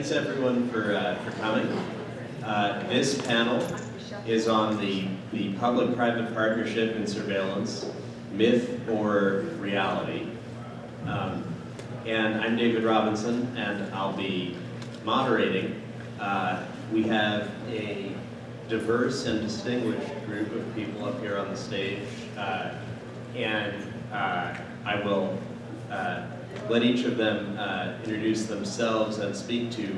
thanks everyone for, uh, for coming. Uh, this panel is on the, the public-private partnership in surveillance, myth or reality. Um, and I'm David Robinson, and I'll be moderating. Uh, we have a diverse and distinguished group of people up here on the stage, uh, and uh, I will uh, let each of them uh, introduce themselves and speak to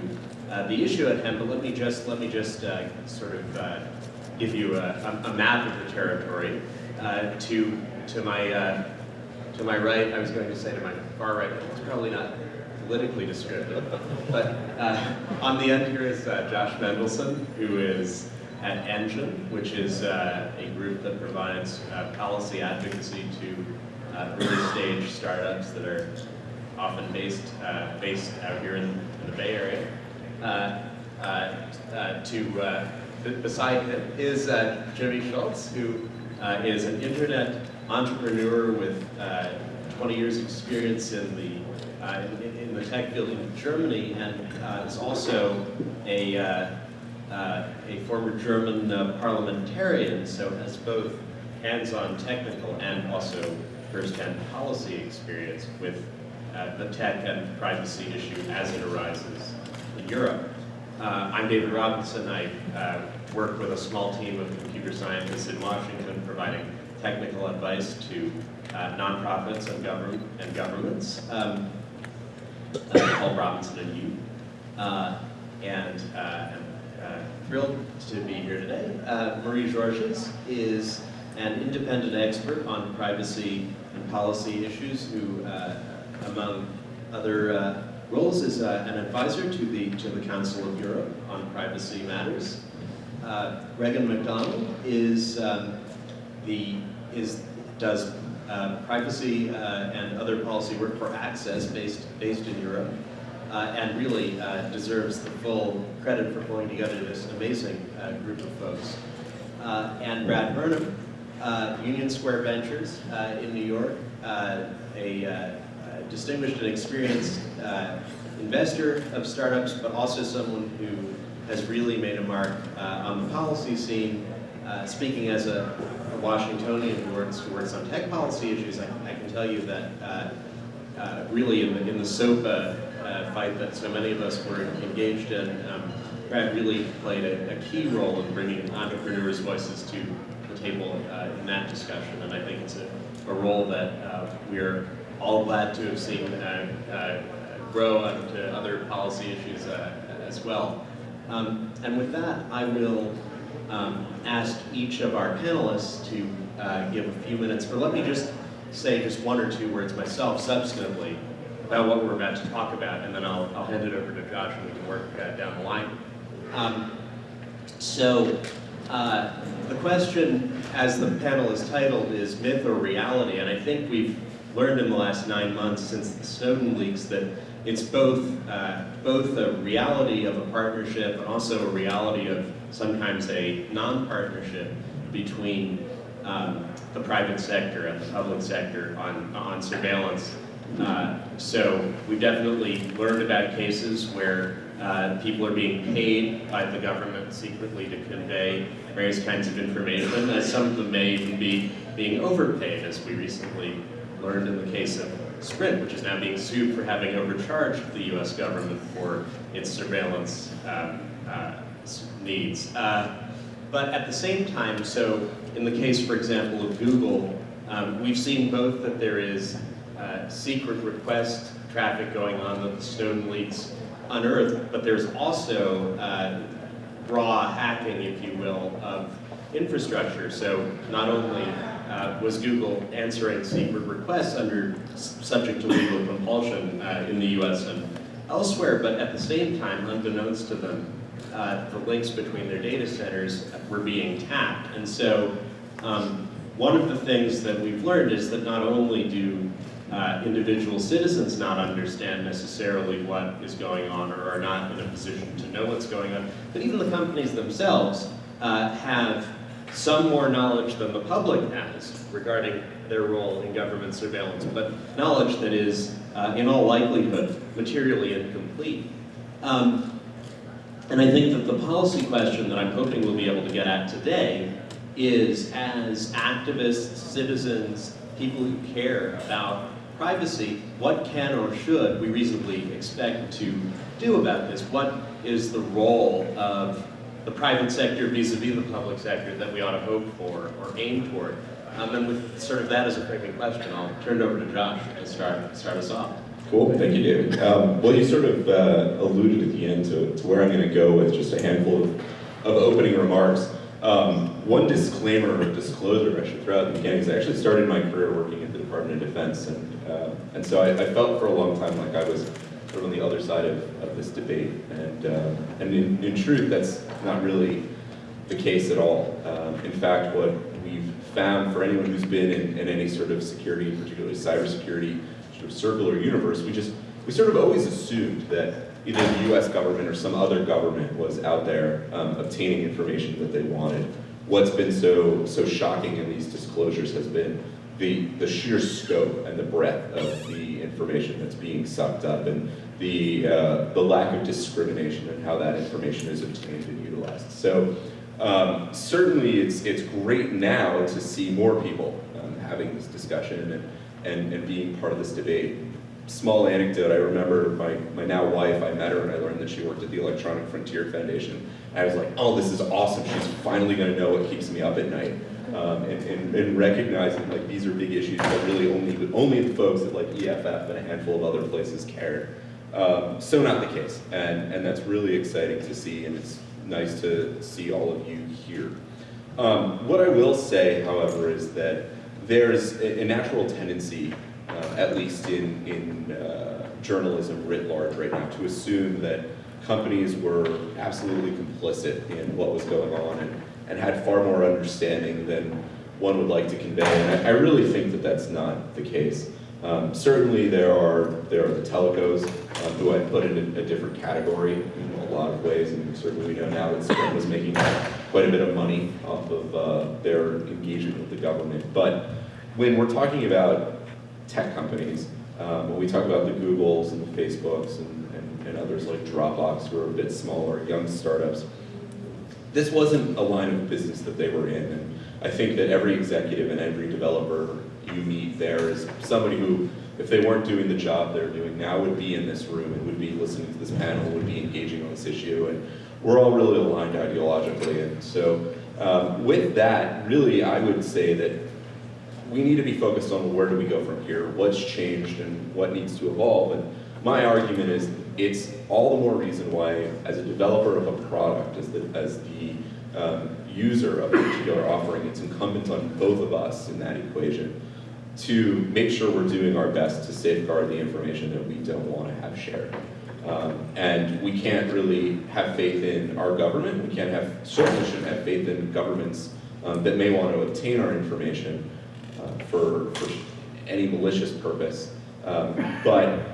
uh, the issue at hand, but let me just, let me just uh, sort of uh, give you a, a, map of the territory. Uh, to, to, my, uh, to my right, I was going to say to my far right, it's probably not politically descriptive, but on the end here is Josh Mendelsohn, who is at Engine, which is a group that provides policy advocacy to early stage startups that are often based, uh, based out here in, in the Bay Area. Uh, uh, uh to, uh, beside him is Jimmy Schulz, who is an internet entrepreneur with 20 years experience in the in, in, the tech field in Germany and is also a uh, a former German uh, parliamentarian, so has both hands-on technical and also first-hand policy experience with uh, the tech and privacy issue as it arises in Europe. Uh, I'm David Robinson. I uh, work with a small team of computer scientists in Washington providing technical advice to uh, nonprofits and, government, and governments, um, uh, called Robinson and Yu. Uh, and I'm thrilled to be here today. Marie Georges is an independent expert on privacy and policy issues who among other uh, roles, is uh, an advisor to the, to the Council of Europe on privacy matters. Uh, Raegan MacDonald is um, the, is, does uh, privacy uh, and other policy work for Access based, based in Europe. Uh, and really deserves the full credit for pulling together this amazing group of folks. and Brad Burnham, Union Square Ventures in New York, a distinguished and experienced uh, investor of startups, but also someone who has really made a mark uh, on the policy scene. Uh, speaking as a, a, Washingtonian who works, who works on tech policy issues, I, I can tell you that uh, uh, really in the, in the SOPA uh, fight that so many of us were engaged in, um, Brad really played a, a, key role in bringing entrepreneurs' voices to the table in that discussion, and I think it's a, a role that we're all glad to have seen uh, uh, grow onto other policy issues uh, as well. Um, and with that, I will um, ask each of our panelists to uh, give a few minutes, or let me just say just one or two words myself substantively about what we're about to talk about, and then I'll, I'll hand it over to Josh and we can work uh, down the line. Um, so, uh, the question, as the panel is titled, is myth or reality, and I think we've learned in the last nine months since the Snowden leaks that it's both, uh, both a reality of a partnership and also a reality of sometimes a non-partnership between um, the private sector and the public sector on, on surveillance. Uh, so we've definitely learned about cases where uh, people are being paid by the government secretly to convey various kinds of information, as some of them may even be being overpaid, as we recently learned in the case of Sprint, which is now being sued for having overcharged the US government for its surveillance um, uh, needs. Uh, but at the same time, so in the case, for example, of Google, um, we've seen both that there is uh, secret request traffic going on that the Snowden leaks unearthed, but there's also uh, raw hacking, if you will, of infrastructure. So not only uh, was Google answering secret requests under subject to legal compulsion uh, in the US and elsewhere, but at the same time, unbeknownst to them, uh, the links between their data centers were being tapped. And so um, one of the things that we've learned is that not only do uh, individual citizens not understand necessarily what is going on or are not in a position to know what's going on, but even the companies themselves uh, have some more knowledge than the public has regarding their role in government surveillance, but knowledge that is, uh, in all likelihood, materially incomplete. Um, and I think that the policy question that I'm hoping we'll be able to get at today is as activists, citizens, people who care about privacy, what can or should we reasonably expect to do about this? What is the role of the private sector vis-a-vis -vis the public sector that we ought to hope for or aim toward? Um, and with sort of that as a framing question, I'll turn it over to Josh to start, start us off. Cool, thank you, David. Um, well, you sort of uh, alluded at the end to, to where I'm going to go with just a handful of, of opening remarks. Um, one disclaimer or disclosure I should throw out at the beginning is I actually started my career working at the Department of Defense, and, uh, and so I, I, felt for a long time like I was sort of on the other side of, of this debate. And, uh, and in, in, truth, that's not really the case at all. Um, in fact, what we've found for anyone who's been in, in any sort of security, particularly cybersecurity, sort of circular universe, we just, we sort of always assumed that either the US government or some other government was out there um, obtaining information that they wanted. What's been so, so shocking in these disclosures has been the, the sheer scope and the breadth of the information that's being sucked up and the, uh, the lack of discrimination and how that information is obtained and utilized. So um, certainly it's, it's great now to see more people um, having this discussion and, and, and being part of this debate. Small anecdote, I remember my, my now wife, I met her and I learned that she worked at the Electronic Frontier Foundation. I was like, oh, this is awesome. She's finally gonna know what keeps me up at night. Um, and, and, and, recognizing like these are big issues that really only, only the folks at like EFF and a handful of other places cared. Um, so not the case, and, and that's really exciting to see, and it's nice to see all of you here. Um, what I will say, however, is that there's a, a natural tendency, uh, at least in, in uh, journalism writ large right now, to assume that companies were absolutely complicit in what was going on and, and had far more understanding than one would like to convey. And I, I really think that that's not the case. Um, certainly there are, there are the telecos um, who I put in a, a, different category in a lot of ways, and certainly we know now that Sprint was making quite a bit of money off of uh, their engagement with the government. But when we're talking about tech companies, um, when we talk about the Googles and the Facebooks and, and, and others like Dropbox who are a bit smaller, young startups, this wasn't a line of business that they were in. And I think that every executive and every developer you meet there is somebody who, if they weren't doing the job they're doing now, would be in this room and would be listening to this panel, would be engaging on this issue. And we're all really aligned ideologically. And so um, with that, really, I would say that we need to be focused on where do we go from here, what's changed and what needs to evolve. And my argument is it's all the more reason why, as a developer of a product, as the, as the um, user of a particular offering, it's incumbent on both of us in that equation to make sure we're doing our best to safeguard the information that we don't want to have shared. Um, and we can't really have faith in our government. We can't have, certainly shouldn't have faith in governments um, that may want to obtain our information uh, for, for any malicious purpose. Um, but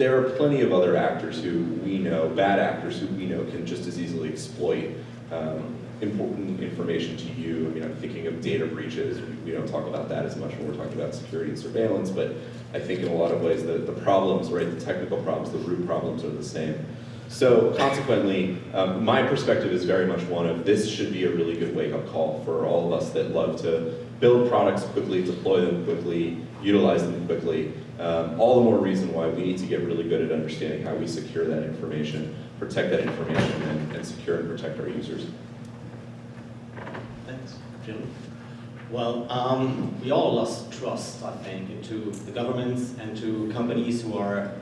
there are plenty of other actors who we know, bad actors who we know can just as easily exploit um, important information to you. I mean, I'm thinking of data breaches. We, don't talk about that as much when we're talking about security and surveillance, but I think in a lot of ways the, the problems, right, the technical problems, the root problems are the same. So consequently, um, my perspective is very much one of this should be a really good wake-up call for all of us that love to build products quickly, deploy them quickly, utilize them quickly. Um, all the more reason why we need to get really good at understanding how we secure that information, protect that information, and, and secure and protect our users. Thanks, Jim? Well, um, we all lost trust, I think, into the governments and to companies who are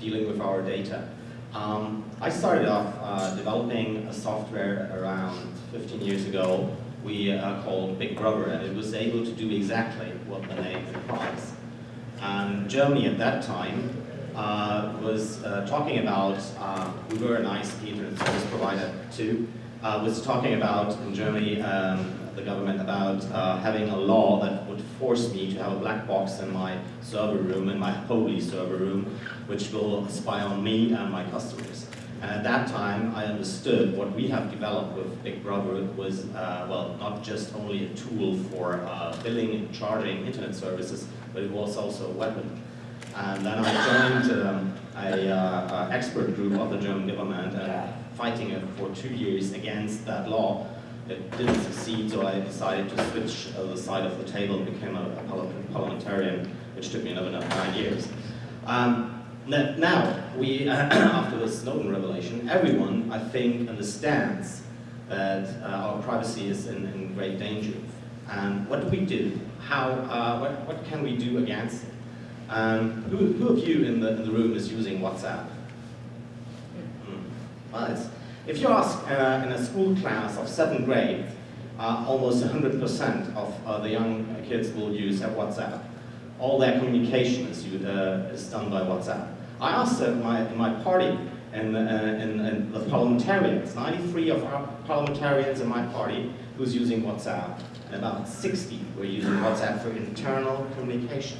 dealing with our data. Um, I started off uh, developing a software around 15 years ago we uh, called Big Brother, and it was able to do exactly what the name implies. And Germany at that time uh, was uh, talking about, uh, we were an ISP internet service provider too, uh, was talking about in Germany um, the government about uh, having a law that would force me to have a black box in my server room, in my holy server room, which will spy on me and my customers. And at that time, I understood what we have developed with Big Brother was, uh, well, not just only a tool for uh, billing and charging internet services, but it was also a weapon. And then I joined um, a, uh, uh, expert group of the German government and fighting it for two years against that law. It didn't succeed, so I decided to switch uh, the side of the table and became a, a parliamentarian, which took me another nine years. Um, now, we, after the Snowden revelation, everyone, I think, understands that uh, our privacy is in, in great danger. And what do we do? How, uh, what, what can we do against it? Um, who, who of you in the, in the room is using WhatsApp? Mm. Well, if you ask uh, in a school class of seventh grade, uh, almost 100% of uh, the young kids will use uh, WhatsApp. All their communication is, uh, is done by WhatsApp. I asked uh, my, my party and, uh, and, and the parliamentarians, 93 of our parliamentarians in my party who's using WhatsApp, and about 60 were using WhatsApp for internal communication.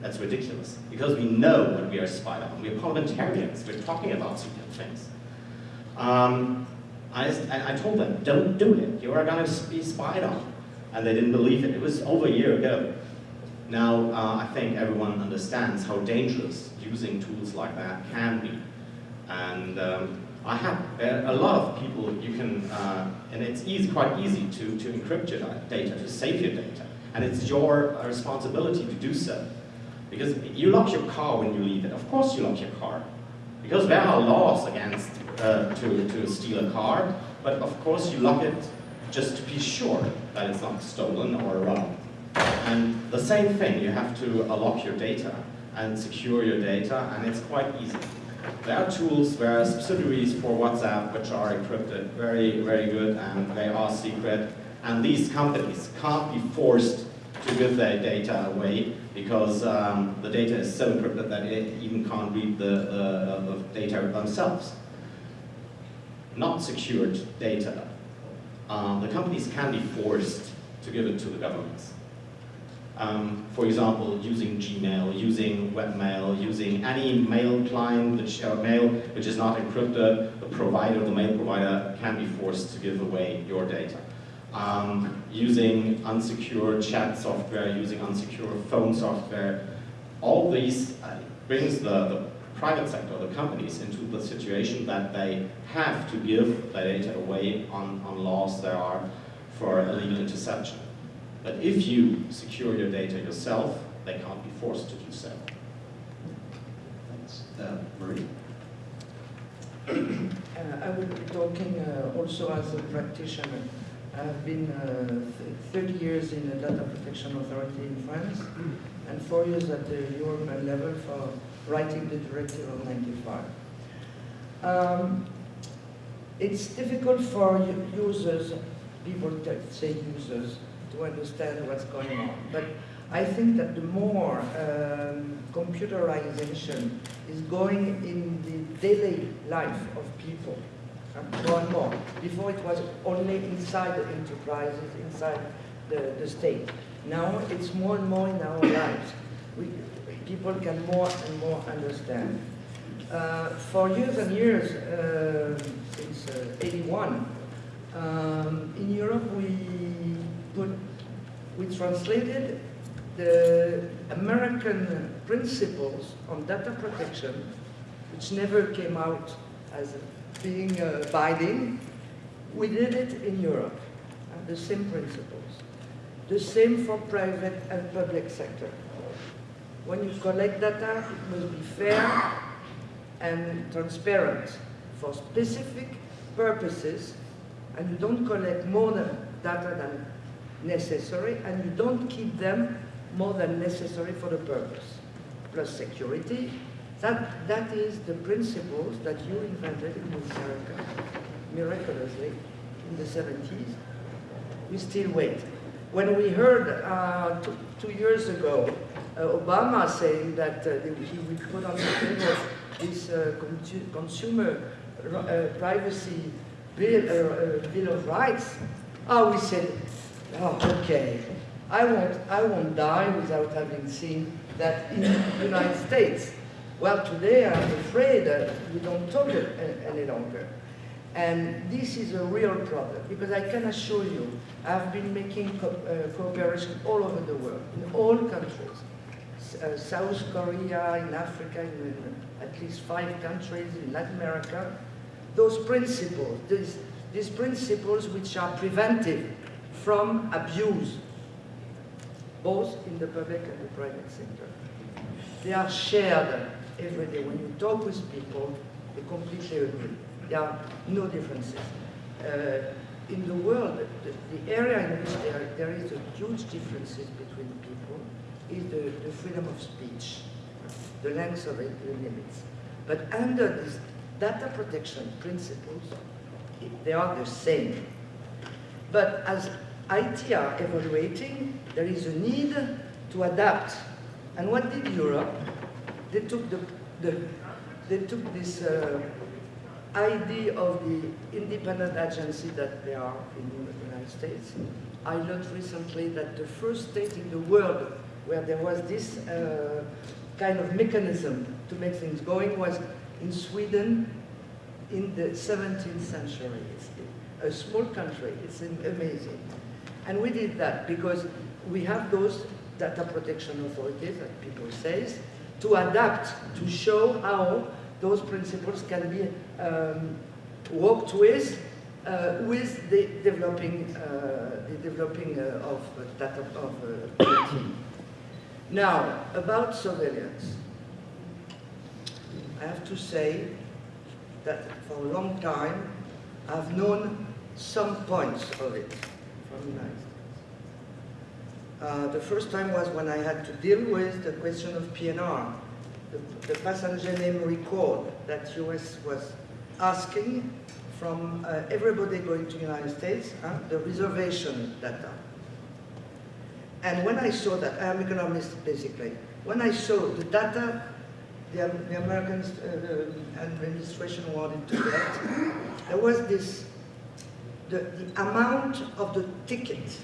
That's ridiculous, because we know what we are spied on. We're parliamentarians, we're talking about secret things. Um, I, I told them, don't do it, you are gonna be spied on. And they didn't believe it, it was over a year ago. Now, uh, I think everyone understands how dangerous using tools like that can be. And um, I have uh, a lot of people you can, uh, and it's easy, quite easy to, to encrypt your data, to save your data. And it's your uh, responsibility to do so. Because you lock your car when you leave it. Of course you lock your car. Because there are laws against uh, to, to steal a car, but of course you lock it just to be sure that it's not stolen or robbed. And the same thing, you have to lock your data and secure your data, and it's quite easy. There are tools, there are subsidiaries for WhatsApp which are encrypted, very, very good, and they are secret. And these companies can't be forced to give their data away because um, the data is so encrypted that it even can't read the, uh, the data themselves. Not secured data. Um, the companies can be forced to give it to the governments. Um, for example, using Gmail, using webmail, using any mail client, which, uh, mail which is not encrypted, the provider, the mail provider can be forced to give away your data. Um, using unsecure chat software, using unsecure phone software, all these uh, brings the, the private sector, the companies, into the situation that they have to give their data away on, on laws there are for illegal interception. But if you secure your data yourself, they can't be forced to do so. Thanks. Uh, Marie? Uh, I will be talking uh, also as a practitioner. I've been uh, th- 30 years in the Data Protection Authority in France and four years at the European level for writing the Directive of 95. Um, it's difficult for users, people say users, to understand what's going on. But I think that the more um, computerization is going in the daily life of people, more and more. Before it was only inside the enterprises, inside the, the state. Now it's more and more in our lives. We, people can more and more understand. Uh, for years and years, uh, since uh, 81, um, in Europe we put, we translated the American principles on data protection, which never came out as being uh, binding. We did it in Europe, uh, the same principles. The same for private and public sector. When you collect data, it must be fair and transparent for specific purposes, and you don't collect more data than necessary, and you don't keep them more than necessary for the purpose. Plus security, that, that is the principles that you invented in America, miraculously, in the 70s. We still wait. When we heard uh, two, two years ago uh, Obama saying that uh, he would put on the table this uh, consumer uh, privacy bill, uh, bill of rights, oh, we said, oh, okay, I won't, I won't die without having seen that in the United States. Well, today I'm afraid that we don't talk it any longer. And this is a real problem because I can assure you, I've been making co- uh, cooperation all over the world, in all countries, uh, South Korea, in Africa, in, in at least five countries, in Latin America, those principles, these, these principles which are preventive from abuse, both in the public and the private sector. They are shared every day. When you talk with people, they completely agree. There are no differences. Uh, in the world, the, the area in which there, there is a huge differences between people is the, the freedom of speech, the length of it, the limits. But under these data protection principles, they are the same. But as IT are evaluating, there is a need to adapt. And what did Europe? They took the, the they took this uh, idea of the independent agency that they are in the United States. I learned recently that the first state in the world where there was this uh, kind of mechanism to make things going was in Sweden in the 17th century. It's a small country, it's amazing. And we did that because we have those data protection authorities, that people say, to adapt, to show how those principles can be um, worked with uh, with the developing, uh, the developing uh, of data of uh, IT. Now, about surveillance. I have to say that for a long time, I've known some points of it Uh, the first time was when I had to deal with the question of PNR, the, the passenger name record that US was asking from uh, everybody going to the United States, uh, the reservation data. And when I saw that, I'm economist basically, when I saw the data the, the American uh, administration wanted to get, there was this, the, the amount of the ticket.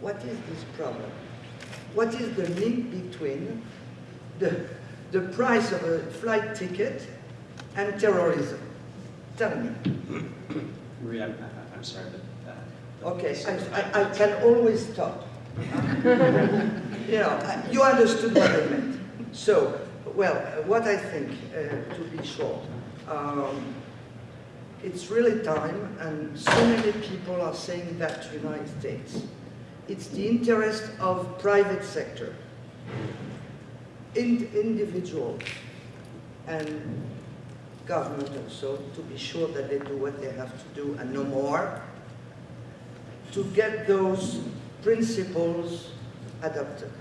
What is this problem? What is the link between the, the price of a flight ticket and terrorism? Tell me. Maria, I'm, I'm sorry, but. uh, Okay, I, I, I can always stop. you know, you understood what I meant. So, well, what I think, uh, to be short, um, it's really time, and so many people are saying that to the United States. It's the interest of private sector, in, individuals, and government also, to be sure that they do what they have to do and no more, to get those principles adopted.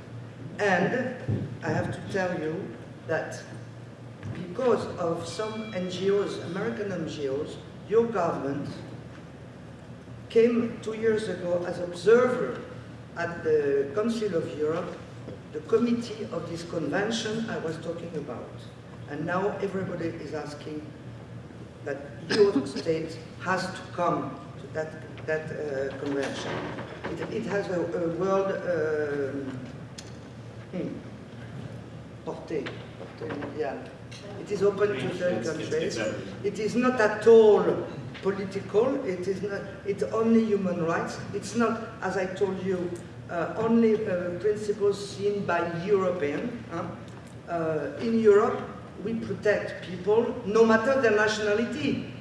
And I have to tell you that because of some NGOs, American NGOs, your government came two years ago as observer at the Council of Europe, the committee of this convention I was talking about. And now everybody is asking that your state has to come to that, that uh, convention. It, it has a, a world um, hmm, portée, portée mondiale. It is open to it's- countries. It is not at all political. It is not. It's only human rights. It's not, as I told you, uh, only uh, principles seen by European. huh? Uh, in Europe, we protect people no matter their nationality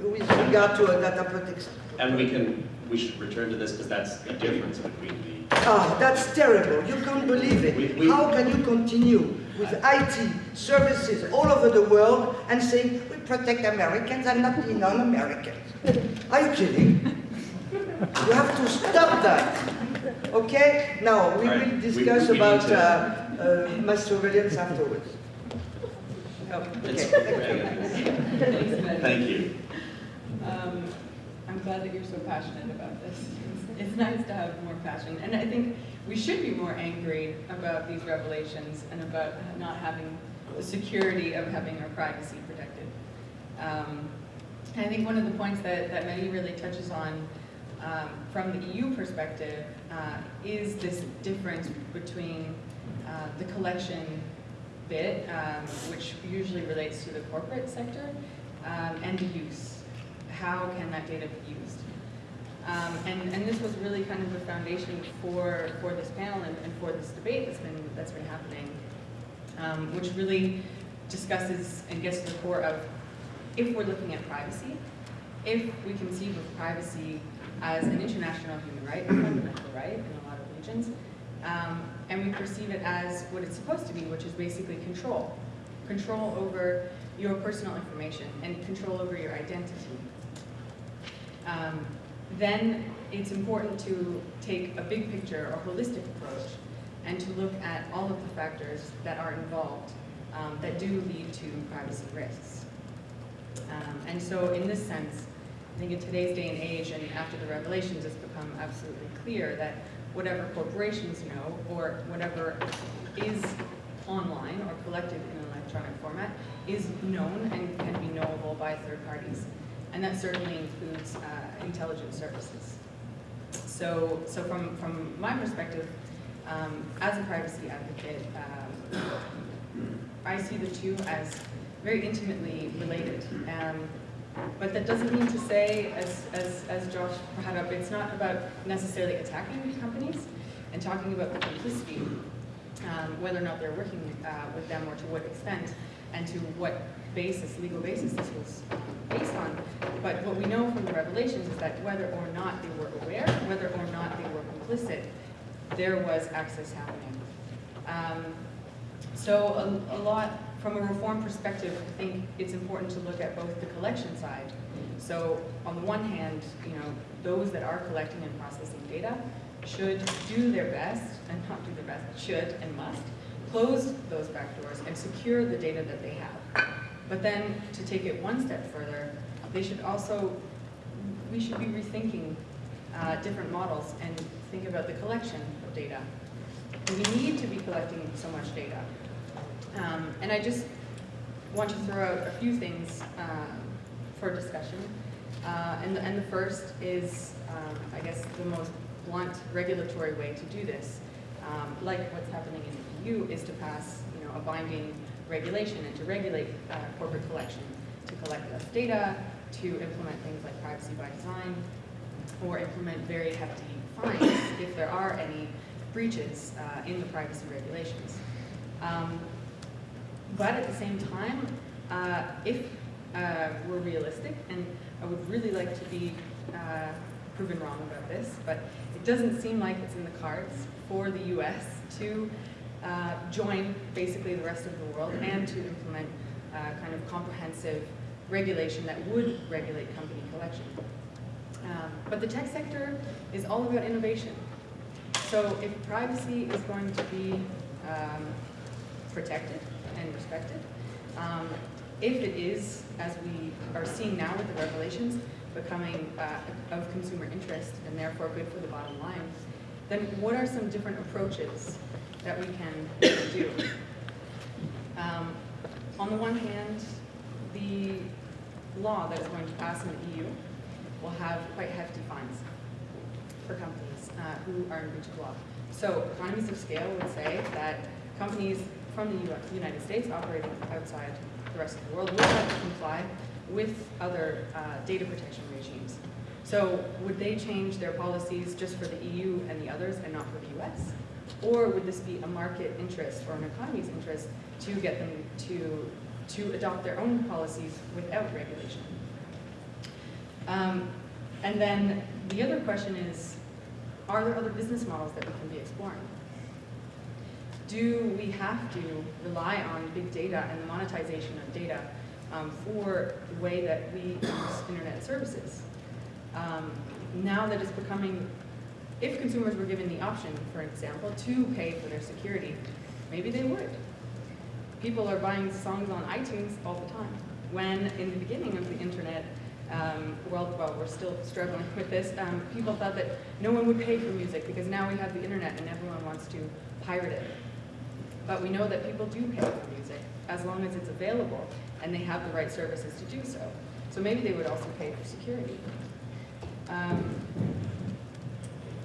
with regard to a data protection. And we can, we should return to this because that's the difference between the, Ah, that's terrible. You can't believe We- it. we- How can you continue with IT services all over the world and saying, we protect Americans and not the non-Americans? Are you kidding? You have to stop that. Okay? Now, we right. will discuss we need about to- uh, uh, mass surveillance afterwards. Oh, Okay. thank you. Glad that you're so passionate about this. It's nice to have more passion, and I think we should be more angry about these revelations and about not having the security of having our privacy protected. Um, I think one of the points that, that Mehdi really touches on um, from the EU perspective uh, is this difference between uh, the collection bit, um, which usually relates to the corporate sector, um, and the use. How can that data be used? Um, and, and this was really kind of the foundation for, for this panel and, and for this debate that's been, that's been happening, um, which really discusses and gets to the core of if we're looking at privacy, if we conceive of privacy as an international human right, a fundamental right in a lot of regions, um, and we perceive it as what it's supposed to be, which is basically control. Control over your personal information and control over your identity. Um, then it's important to take a big picture or holistic approach and to look at all of the factors that are involved um, that do lead to privacy risks. Um, and so in this sense, I think in today's day and age and after the revelations, it's become absolutely clear that whatever corporations know or whatever is online or collected in an electronic format is known and can be knowable by third parties. And that certainly includes uh, intelligence services. So, so from, from my perspective, um, as a privacy advocate, um, I see the two as very intimately related. Um, but that doesn't mean to say, as, as, as Josh brought up, it's not about necessarily attacking companies and talking about the complicity, um, whether or not they're working uh, with them or to what extent and to what basis, legal basis this was based on. But what we know from the revelations is that whether or not they were aware, whether or not they were complicit, there was access happening. Um, so a, a lot, from a reform perspective, I think it's important to look at both the collection side. So on the one hand, you know, those that are collecting and processing data should do their best, and not do their best, should and must, close those back doors and secure the data that they have. But then, to take it one step further, they should also, we should be rethinking uh, different models and think about the collection of data. We need to be collecting so much data. Um, and I just want to throw out a few things um, for discussion. Uh, and, the, and the first is, um, I guess, the most blunt regulatory way to do this, um, like what's happening in the EU, is to pass you know, a binding regulation and to regulate uh, corporate collection, to collect less data, to implement things like privacy by design, or implement very hefty fines if there are any breaches uh, in the privacy regulations. Um, but at the same time, uh, if uh, we're realistic, and I would really like to be uh, proven wrong about this, but it doesn't seem like it's in the cards for the US to uh, join basically the rest of the world and to implement uh, kind of comprehensive regulation that would regulate company collection. Um, but the tech sector is all about innovation. So if privacy is going to be um, protected and respected, um, if it is, as we are seeing now with the revelations, becoming uh, of consumer interest and therefore good for the bottom line, then what are some different approaches that we can do? Um, on the one hand, the law that is going to pass in the EU will have quite hefty fines for companies uh, who are in breach of law. So economies of scale would say that companies from the US, United States operating outside the rest of the world will have to comply with other uh, data protection regimes. So would they change their policies just for the EU and the others and not for the US? Or would this be a market interest or an economy's interest to get them to, to adopt their own policies without regulation? Um, and then the other question is, are there other business models that we can be exploring? Do we have to rely on big data and the monetization of data um, for the way that we use internet services? Um, now that it's becoming, if consumers were given the option, for example, to pay for their security, maybe they would. People are buying songs on iTunes all the time, when in the beginning of the internet, um, well, well, we're still struggling with this. Um, people thought that no one would pay for music because now we have the internet and everyone wants to pirate it. But we know that people do pay for music as long as it's available and they have the right services to do so. So maybe they would also pay for security. Um,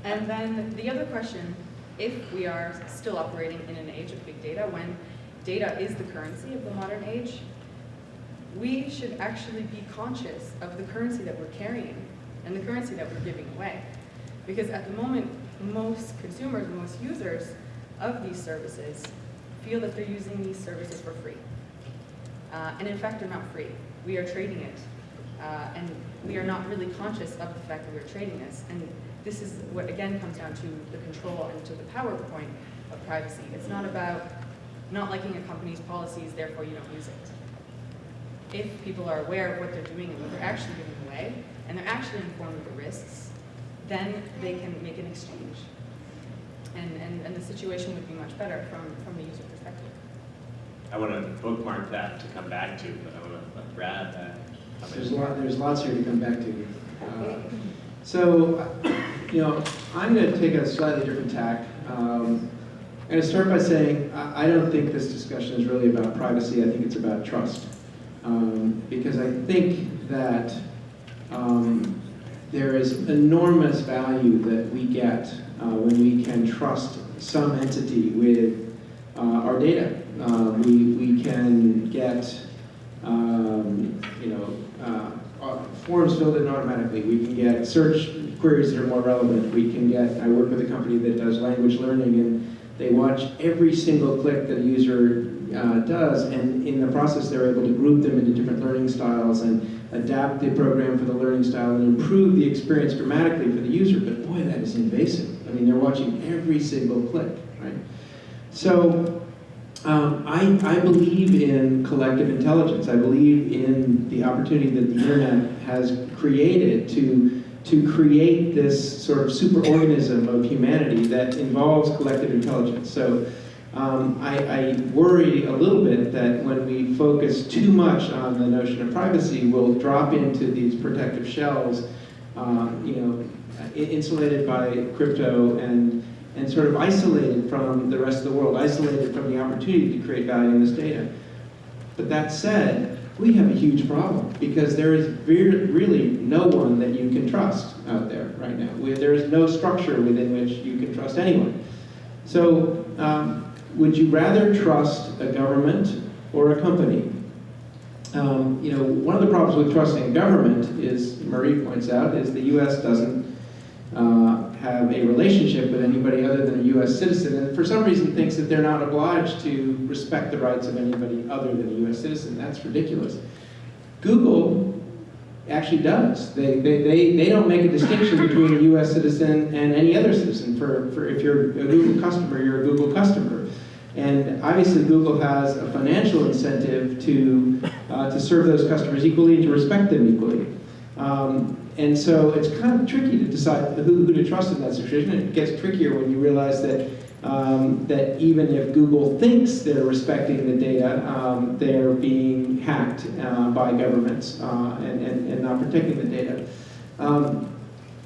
and then the other question, if we are still operating in an age of big data, when data is the currency of the modern age, we should actually be conscious of the currency that we're carrying and the currency that we're giving away. Because at the moment, most consumers, most users of these services feel that they're using these services for free. Uh, and in fact, they're not free. We are trading it. Uh, and we are not really conscious of the fact that we're trading this. And this is what, again, comes down to the control and to the power point of privacy. It's not about not liking a company's policies, therefore you don't use it. If people are aware of what they're doing and what they're actually giving away, and they're actually informed of the risks, then they can make an exchange. And, and, and the situation would be much better from, from the user perspective. I want to bookmark that to come back to, but I want to let Brad uh, come There's in. lot, there's lots here to come back to. Uh, So, you know, I'm going to take a slightly different tack. Um, to start by saying, I don't think this discussion is really about privacy, I think it's about trust. Um, Because I think that um, there is enormous value that we get uh, when we can trust some entity with uh, our data. Uh, We, we can get um, you know, uh, forms filled in automatically. We can get search queries that are more relevant. We can get, I work with a company that does language learning and they watch every single click that a user uh, does and in the process they're able to group them into different learning styles and adapt the program for the learning style and improve the experience dramatically for the user. But boy, that is invasive. I mean, they're watching every single click, right? So um, I, I believe in collective intelligence. I believe in the opportunity that the internet has created to, to create this sort of superorganism of humanity that involves collective intelligence. So um, I, I worry a little bit that when we focus too much on the notion of privacy, we'll drop into these protective shells, um, you know, insulated by crypto and and sort of isolated from the rest of the world, isolated from the opportunity to create value in this data. But that said, we have a huge problem because there is really no one that you can trust out there right now. We- There is no structure within which you can trust anyone. So, um, would you rather trust a government or a company? Um, you know, one of the problems with trusting government is, Marie points out, is the U.S. doesn't uh, have a relationship with anybody other than a U.S. citizen, and for some reason thinks that they're not obliged to respect the rights of anybody other than a U.S. citizen. That's ridiculous. Google actually does. They, they, they, they don't make a distinction between a U.S. citizen and any other citizen. For, for if you're a Google customer, you're a Google customer. And obviously Google has a financial incentive to, uh, to serve those customers equally and to respect them equally. Um, and so it's kind of tricky to decide who, who to trust in that situation. It gets trickier when you realize that, um, that even if Google thinks they're respecting the data, um, they're being hacked uh, by governments uh, and, and, and not protecting the data. Um,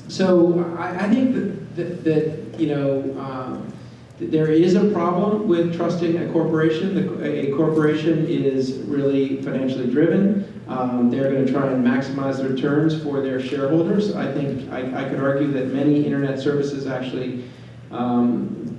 so I, I think that, that, that you know, um, there is a problem with trusting a corporation. A corporation is really financially driven. Um, they're going to try and maximize the returns for their shareholders. I think I, I could argue that many internet services actually um,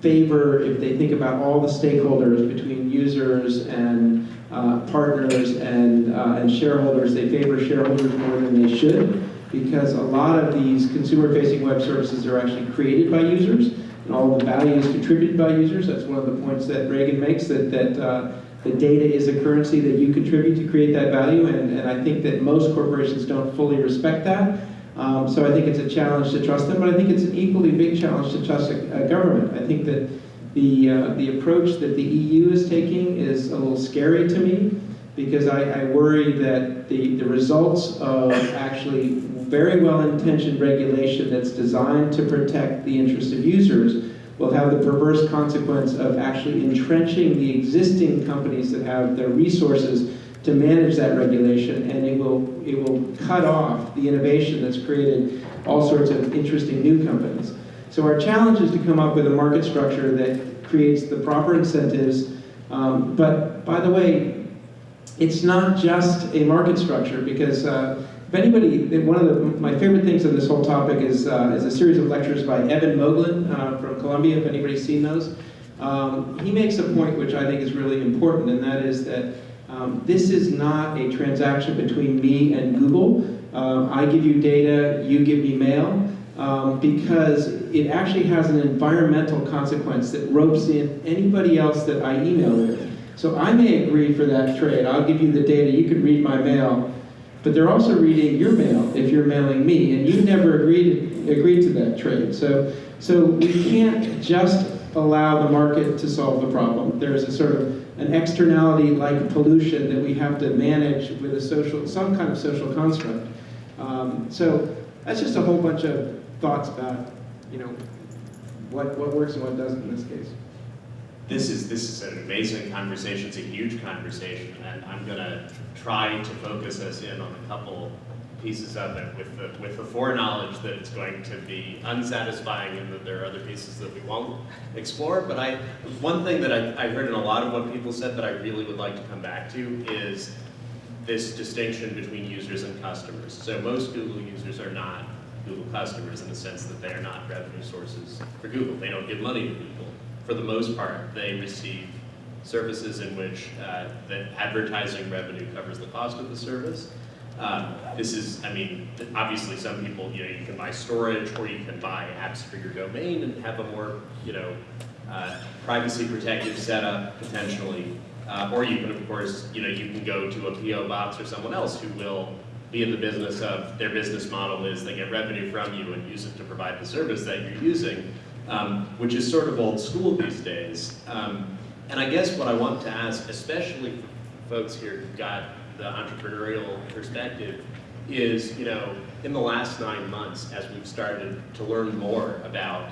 favor, if they think about all the stakeholders between users and uh, partners and, uh, and shareholders, they favor shareholders more than they should because a lot of these consumer-facing web services are actually created by users and all the value is contributed by users. That's one of the points that Raegan makes, that, that uh, the data is a currency that you contribute to create that value, and, and I think that most corporations don't fully respect that. Um, so I think it's a challenge to trust them, but I think it's an equally big challenge to trust a, a government. I think that the, uh, the approach that the EU is taking is a little scary to me, because I, I worry that the, the results of actually very well-intentioned regulation that's designed to protect the interest of users will have the perverse consequence of actually entrenching the existing companies that have the resources to manage that regulation, and it will, it will cut off the innovation that's created all sorts of interesting new companies. So our challenge is to come up with a market structure that creates the proper incentives, um, but by the way, it's not just a market structure because uh, if anybody, one of the, my favorite things on this whole topic is, uh, is a series of lectures by Eben Moglen uh, from Columbia, if anybody's seen those. Um, he makes a point which I think is really important, and that is that Um, this is not a transaction between me and Google. Um, I give you data, you give me mail, um, because it actually has an environmental consequence that ropes in anybody else that I email with. So I may agree for that trade. I'll give you the data, you can read my mail, but they're also reading your mail if you're mailing me, and you never agreed agreed to that trade. So, so we can't just allow the market to solve the problem. There's a sort of an externality like pollution that we have to manage with a social, some kind of social construct. Um, so that's just a whole bunch of thoughts about, you know, what, what works and what doesn't in this case. This is, this is an amazing conversation, it's a huge conversation, and I'm gonna try to focus us in on a couple pieces of it with the, with the foreknowledge that it's going to be unsatisfying and that there are other pieces that we won't explore. But I, one thing that I, I heard in a lot of what people said that I really would like to come back to is this distinction between users and customers. So most Google users are not Google customers in the sense that they are not revenue sources for Google. They don't give money to Google. For the most part, they receive services in which uh, the advertising revenue covers the cost of the service. Um, this is, I mean, obviously some people, you know, you can buy storage or you can buy apps for your domain and have a more, you know, uh, privacy protective setup potentially. Uh, or you can, of course, you know, you can go to a PO box or someone else who will be in the business of, their business model is they get revenue from you and use it to provide the service that you're using, um, which is sort of old school these days. Um, and I guess what I want to ask, especially for folks here who've got the entrepreneurial perspective is, you know, in the last nine months, as we've started to learn more about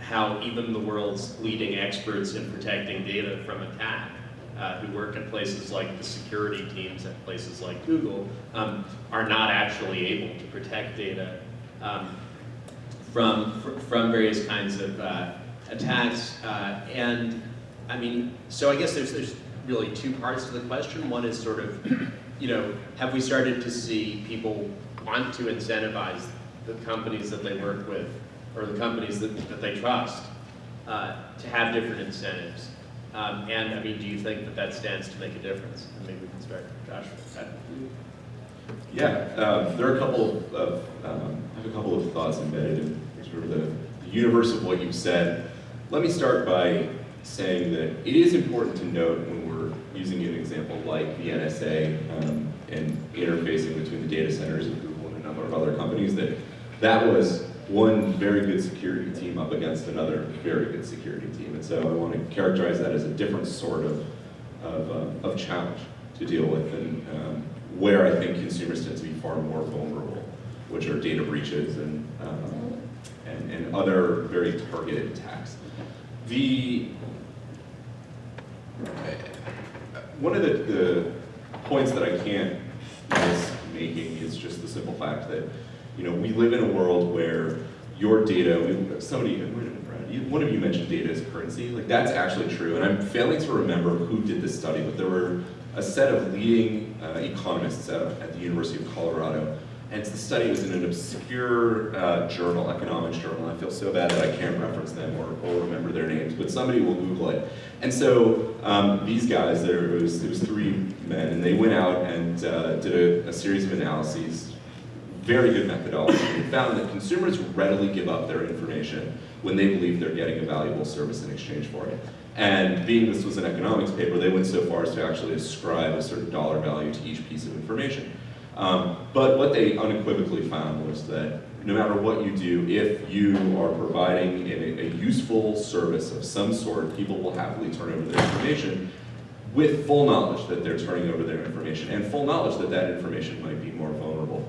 how even the world's leading experts in protecting data from attack, uh, who work at places like the security teams at places like Google, um, are not actually able to protect data um, from, from various kinds of uh, attacks. Uh, and I mean, so I guess there's, there's really two parts to the question. One is sort of, you know, have we started to see people want to incentivize the companies that they work with or the companies that, that they trust uh, to have different incentives? Um, and I mean, do you think that that stands to make a difference? And maybe we can start, Josh. Yeah, um, there are a couple of, of um, I have a couple of thoughts embedded in sort of the, the universe of what you've said. Let me start by saying that it is important to note when we're using an example like the NSA um, and interfacing between the data centers of Google and a number of other companies that that was one very good security team up against another very good security team. And so I want to characterize that as a different sort of, of, uh, of challenge to deal with and um, where I think consumers tend to be far more vulnerable, which are data breaches and, um, and, and other very targeted attacks. The, one of the, the points that I can't miss making is just the simple fact that you know, we live in a world where your data, somebody, one of you mentioned data as currency, like that's actually true, and I'm failing to remember who did this study, but there were a set of leading uh, economists at, at, the University of Colorado, and the study was in an obscure uh, journal, economics journal, I feel so bad that I can't reference them or, or remember their names, but somebody will Google it. And so um, these guys, there was, it was three men, and they went out and uh, did a, a series of analyses very good methodology. It found that consumers readily give up their information when they believe they're getting a valuable service in exchange for it. And being this was an economics paper, they went so far as to actually ascribe a certain dollar value to each piece of information. Um, but what they unequivocally found was that no matter what you do, if you are providing a, a useful service of some sort, people will happily turn over their information with full knowledge that they're turning over their information and full knowledge that that information might be more vulnerable.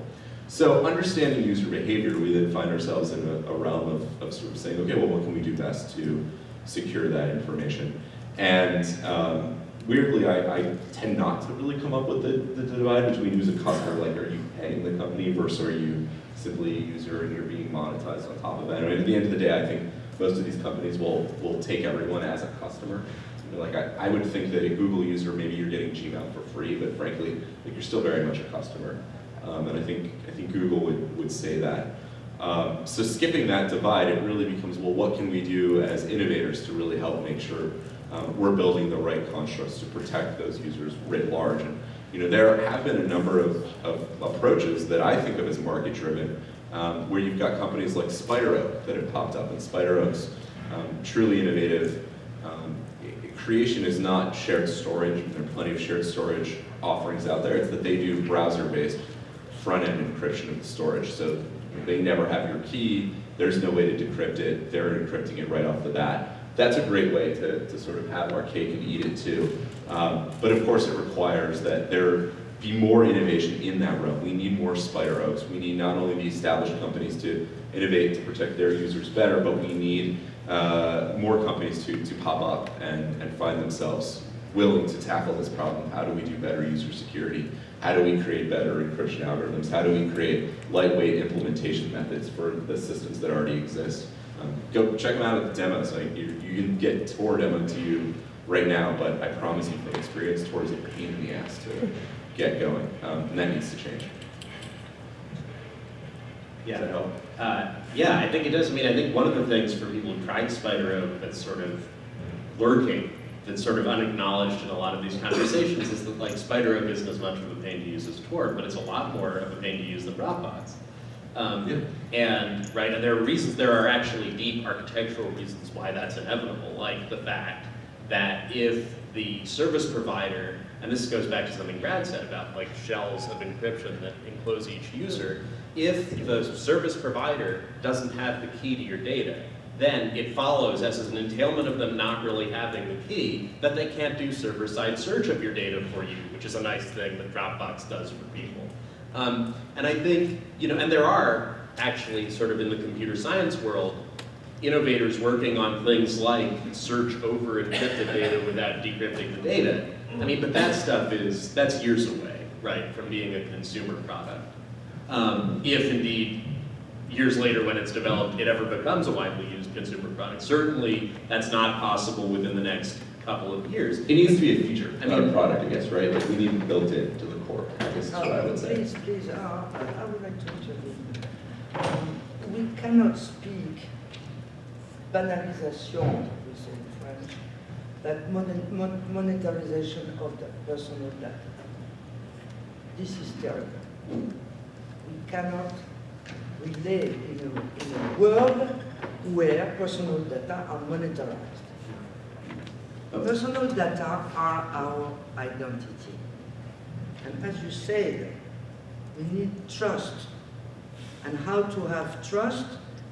So understanding user behavior, we then find ourselves in a, a realm of, of, sort of saying, okay, well, what can we do best to secure that information? And um, weirdly, I, I, tend not to really come up with the, the divide between who's a customer, like are you paying the company versus are you simply a user and you're being monetized on top of that. I mean, at the end of the day, I think most of these companies will, will take everyone as a customer. like I, I would think that a Google user, maybe you're getting Gmail for free, but frankly, like you're still very much a customer. Um, and I think, I think Google would, would say that. Um, so skipping that divide, it really becomes, well, what can we do as innovators to really help make sure um, we're building the right constructs to protect those users writ large. And you know, there have been a number of, of approaches that I think of as market-driven, um, where you've got companies like SpiderOak that have popped up, and SpiderOak's um, truly innovative. Um, creation is not shared storage, there are plenty of shared storage offerings out there, it's that they do browser-based front-end encryption of the storage, so they never have your key, there's no way to decrypt it, they're encrypting it right off the bat. That's a great way to, to sort of have our cake and eat it too. Um, but of course it requires that there be more innovation in that realm. We need more SpiderOaks. We need not only the established companies to innovate to protect their users better, but we need uh, more companies to, to pop up and, and find themselves willing to tackle this problem. How do we do better user security? How do we create better encryption algorithms? How do we create lightweight implementation methods for the systems that already exist? Um, go check them out at the demos. You, you can get Tor demo to you right now, but I promise you from experience, Tor is a pain in the ass to get going, um, and that needs to change. Yeah. Does that help? Uh, yeah, I think it does. I mean, I think one of the things for people who tried SpiderOak that's sort of lurking, that's sort of unacknowledged in a lot of these conversations is that like SpiderOak isn't as much of a pain to use as Tor, but it's a lot more of a pain to use than Dropbox. Um, And, right, and there are reasons, there are actually deep architectural reasons why that's inevitable, like the fact that if the service provider, and this goes back to something Brad said about like shells of encryption that enclose each user, if the service provider doesn't have the key to your data, then it follows as an entailment of them not really having the key that they can't do server-side search of your data for you, which is a nice thing that Dropbox does for people. Um, and I think, you know, and there are actually sort of in the computer science world, innovators working on things like search over encrypted data without decrypting the data. I mean, but that stuff is, that's years away, right, from being a consumer product. Um, if indeed, years later when it's developed, it ever becomes a widely used consumer product. Certainly, that's not possible within the next couple of years. It needs to be a feature, I not a product, I guess, right? Like we need built into the guess is what I Uh, would say. Please, please, uh, I would like to intervene. Um, We cannot speak banalization, we say in French, that monet- mon- monetarization of the personal data. This is terrible. We cannot relate in a, in a world where personal data are monetarized. Personal data are our identity. And as you said, we need trust. And how to have trust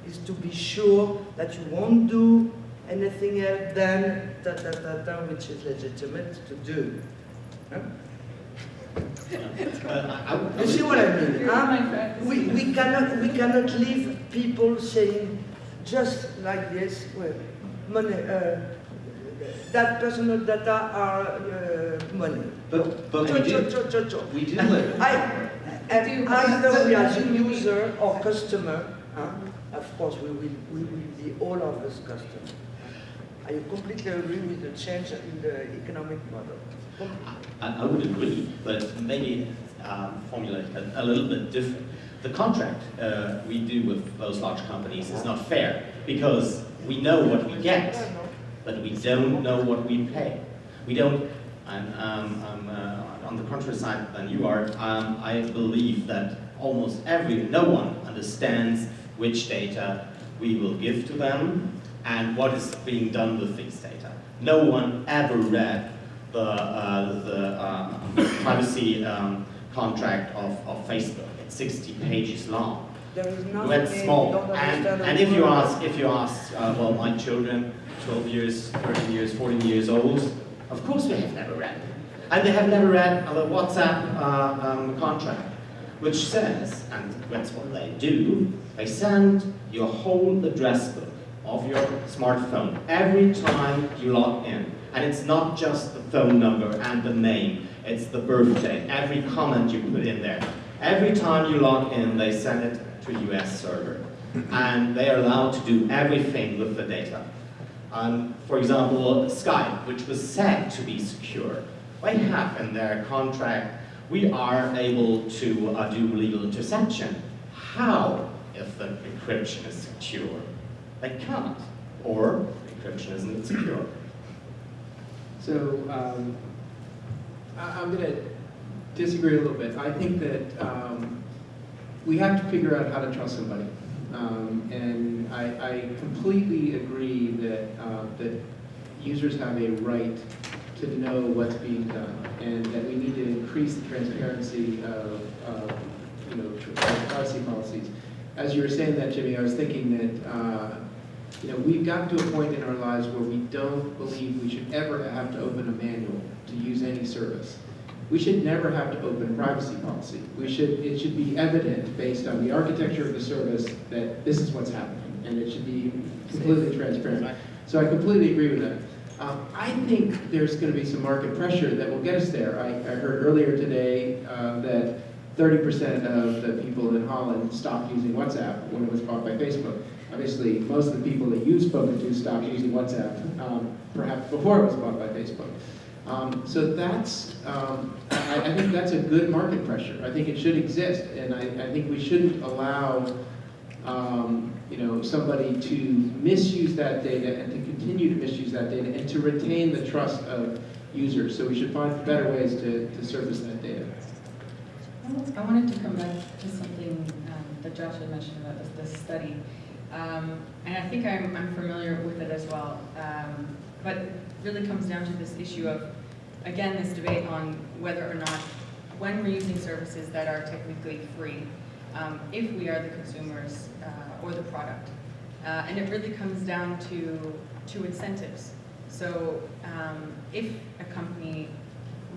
is to be sure that you won't do anything else than da da da da, which is legitimate to do. Huh? Uh, I- I would- I You see what I mean? Huh? We, we cannot we cannot leave people saying just like this, well, money, uh, that personal data are uh, money. But, but Cho- we cho- do, cho- cho- cho. we do live. I, and either we as a user or customer, huh, of course, we will, we will be all of us customers. I completely agree with the change in the economic model. I, I would agree, but maybe um, formulate a, a little bit different. The contract uh, we do with those large companies is not fair because we know what we get, but we don't know what we pay. We don't, and um, I'm uh, on the contrary side than you are, um, I believe that almost every, no one understands which data we will give to them and what is being done with these data. No one ever read the, uh, the uh, privacy um, contract of, of Facebook. It's 60 pages long. There is nothing. That's small. And, and if you ask, if you ask, uh, well, my children, 12 years, 13 years, 14 years old, of course they have never read. And they have never read the WhatsApp uh, um, contract, which says, and that's what they do, they send your whole address book of your smartphone every time you log in. And it's not just the phone number and the name, it's the birthday, every comment you put in there. Every time you log in, they send it to a US server. And they are allowed to do everything with the data. Um, for example, Skype, which was said to be secure, they have in their contract, we are able to uh, do legal interception. How if the encryption is secure? They can't, or encryption isn't secure. So um, I, I'm going to disagree a little bit. I think that um, we have to figure out how to trust somebody. Um, and I, I completely agree that, uh, that users have a right to know what's being done and that we need to increase the transparency of, of you know, privacy policies. As you were saying that, Jimmy, I was thinking that, uh, you know, we've gotten to a point in our lives where we don't believe we should ever have to open a manual to use any service. We should never have to open privacy policy. We should, it should be evident based on the architecture of the service that this is what's happening, and it should be completely transparent. So I completely agree with that. Um, I think there's going to be some market pressure that will get us there. I, I heard earlier today uh, that 30% of the people in Holland stopped using WhatsApp when it was bought by Facebook. Obviously, most of the people that use spoken to stopped using WhatsApp, um, perhaps before it was bought by Facebook. Um, so that's, um, I, I think that's a good market pressure. I think it should exist, and I, I think we shouldn't allow, um, you know, somebody to misuse that data and to continue to misuse that data and to retain the trust of users. So we should find better ways to, to surface that data. I wanted to come back to something um, that Josh had mentioned about this, this study. Um, and I think I'm, I'm familiar with it as well. Um, but it really comes down to this issue of, again, this debate on whether or not, when we're using services that are technically free, um, if we are the consumers uh, or the product. Uh, and it really comes down to, to incentives. So um, if a company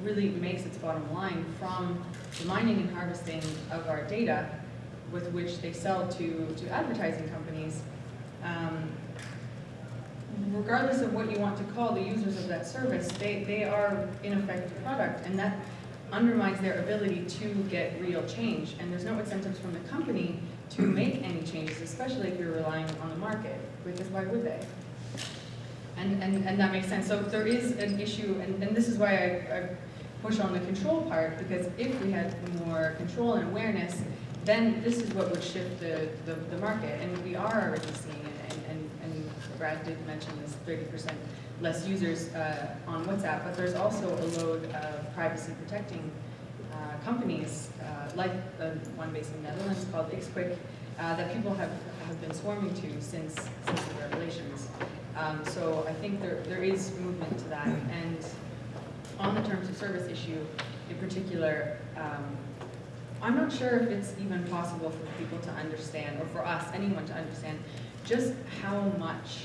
really makes its bottom line from the mining and harvesting of our data with which they sell to, to advertising companies, um, regardless of what you want to call the users of that service, they, they are in effect product, and that undermines their ability to get real change. And there's no incentives from the company to make any changes, especially if you're relying on the market, which is why would they? And, and, and that makes sense. So there is an issue, and, and this is why I, I push on the control part, because if we had more control and awareness, then this is what would shift the, the, the market. And we are already seeing it, and, and, and Brad did mention this 30% less users uh, on WhatsApp, but there's also a load of privacy protecting uh, companies, uh, like the one based in the Netherlands called Ixquick, uh, that people have, have been swarming to since, since the revelations. Um, so I think there, there is movement to that. And on the terms of service issue in particular, um, I'm not sure if it's even possible for people to understand, or for us, anyone to understand, just how much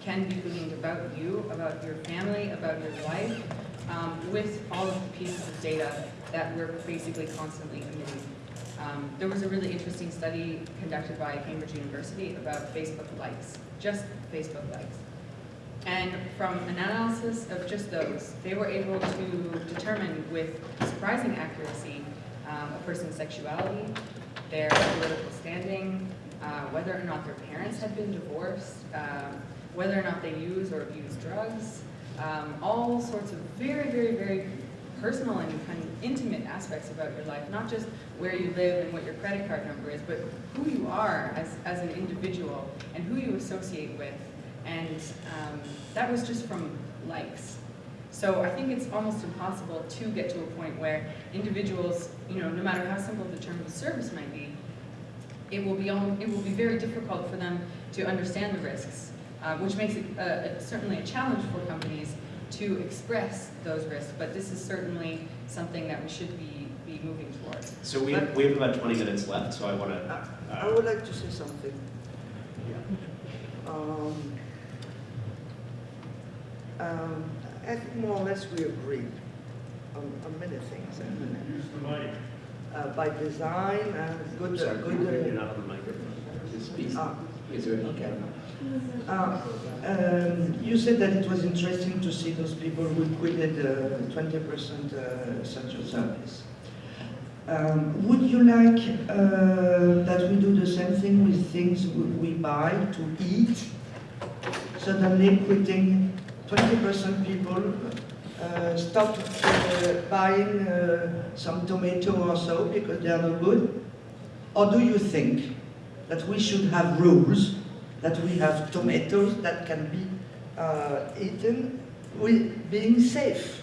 can be gleaned about you, about your family, about your life, um, with all of the pieces of data that we're basically constantly emitting. Um, there was a really interesting study conducted by Cambridge University about Facebook likes, just Facebook likes. And from an analysis of just those, they were able to determine with surprising accuracy um, a person's sexuality, their political standing, uh, whether or not their parents had been divorced, um, whether or not they use or abuse drugs, um, all sorts of very, very, very personal and kind of intimate aspects about your life, not just where you live and what your credit card number is, but who you are as, as an individual and who you associate with. And um, that was just from likes. So I think it's almost impossible to get to a point where individuals, you know, no matter how simple the term of service might be, it will be, it will be very difficult for them to understand the risks, uh, which makes it uh, certainly a challenge for companies to express those risks, but this is certainly something that we should be, be moving towards. So we have, we have about 20 minutes left, so I want to. I I would like to say something. Um, um, I think more or less we agree on, on many things. Uh, by design and good, uh, good. You're not on the microphone. Speak. uh, ah, Okay. Uh, um, You said that it was interesting to see those people who quitted uh, 20% uh, essential service. Um, Would you like uh, that we do the same thing with things we we buy to eat? Suddenly quitting 20% people uh, stop uh, buying uh, some tomato or so because they are not good? Or do you think that we should have rules, that we have tomatoes that can be eaten with being safe.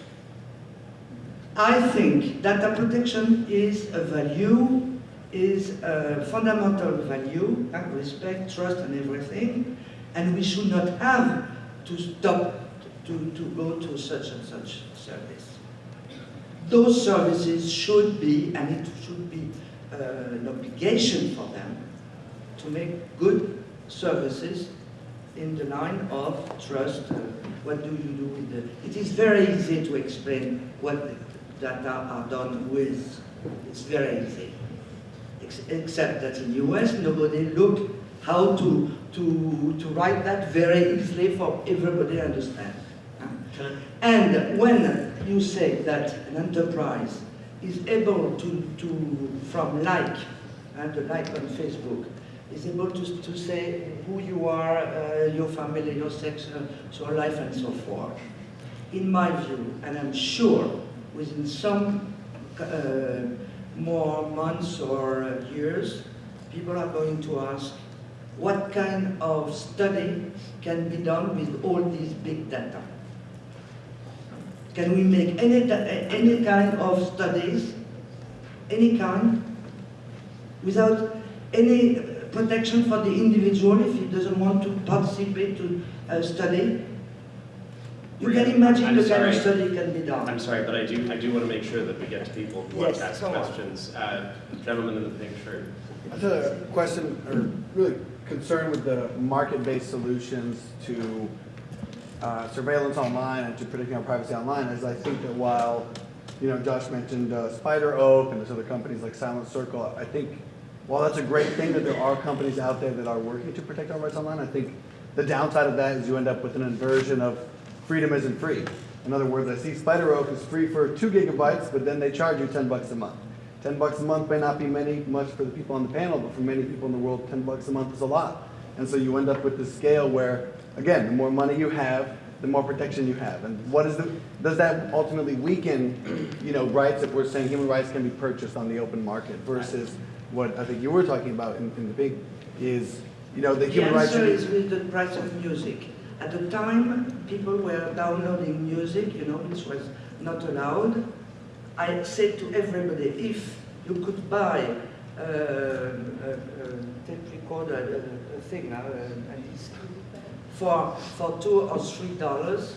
I think data protection is a value, is a fundamental value, and respect, trust, and everything, and we should not have to stop to, to go to such and such service. Those services should be, and it should be uh, an obligation for them to make good services in the line of trust. uh, What do you do with the, it is very easy to explain what data are done with. It's very easy. Ex- Except that in the US, nobody looked how to, to, to write that very easily for everybody to understand. And when you say that an enterprise is able to, to from like, and the like on Facebook, is able to, to say who you are, uh, your family, your sex, uh, your life, and so forth. In my view, and I'm sure within some uh, more months or uh, years, people are going to ask what kind of study can be done with all these big data. Can we make any, any kind of studies, any kind, without any protection for the individual if he doesn't want to participate to a study? You can imagine I'm the kind of study can be done. I'm sorry, but I do, I do want to make sure that we get to people who want to ask questions. Uh, Gentleman in the pink shirt. I just had a question, or really concern with the market-based solutions to uh, surveillance online and to protecting our privacy online, is I think that while, you know, Josh mentioned uh, SpiderOak and there's other companies like Silent Circle, I think while that's a great thing that there are companies out there that are working to protect our rights online, I think the downside of that is you end up with an inversion of freedom isn't free. In other words, I see SpiderOak is free for two gigabytes, but then they charge you ten bucks a month. Ten bucks a month may not be many, much for the people on the panel, but for many people in the world, ten bucks a month is a lot. And so you end up with this scale where, again, the more money you have, the more protection you have. And what is the, does that ultimately weaken, you know, rights if we're saying human rights can be purchased on the open market versus what I think you were talking about in, in the big is, you know, the The human rights. The answer is with the price of music. At the time, people were downloading music, you know, which was not allowed. I said to everybody, if you could buy uh, a, a tape recorder, a, a thing, uh, a disc, for, for two or three dollars,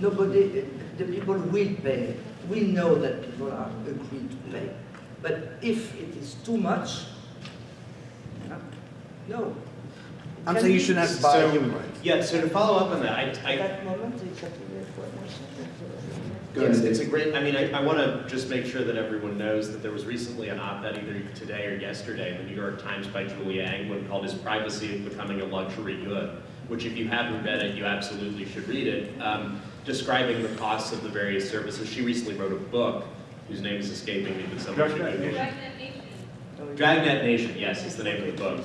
nobody, the people will pay. We know that people are agreed to pay. But if it is too much, no. I'm Can saying you shouldn't have to buy So- human rights. Yeah, so to follow up on that, I, I, that moment, exactly what was Go Yes, ahead. it's a great, I mean, I, I want to just make sure that everyone knows that there was recently an op-ed either today or yesterday in the New York Times by Julia Angwin called Is Privacy Becoming a Luxury Good? Which if you haven't read it, you absolutely should read it, um, describing the costs of the various services. She recently wrote a book whose name is escaping me, but someone should Google it. Dragnet Nation, yes, is the name of the book.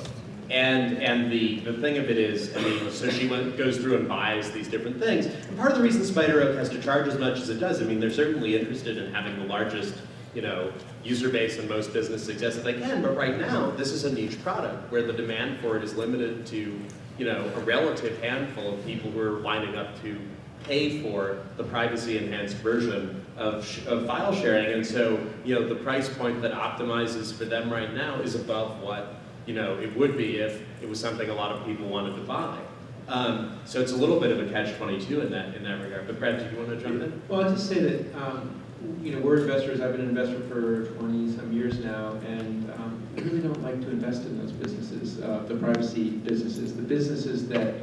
And and the, the thing of it is, I mean, so she went, goes through and buys these different things. And part of the reason SpiderOak has to charge as much as it does, I mean, they're certainly interested in having the largest, you know, user base and most business success that they can. But right now, this is a niche product where the demand for it is limited to, you know, a relative handful of people who are lining up to pay for the privacy enhanced version of, of file sharing. And so, you know, the price point that optimizes for them right now is above what, you know, it would be if it was something a lot of people wanted to buy. Um, so it's a little bit of a catch 22 in that, in that regard. But Brad, did you want to jump in? Well, I'll just say that, um, you know, we're investors, I've been an investor for 20-some years now, and um, we really don't like to invest in those businesses, uh, the privacy businesses, the businesses that,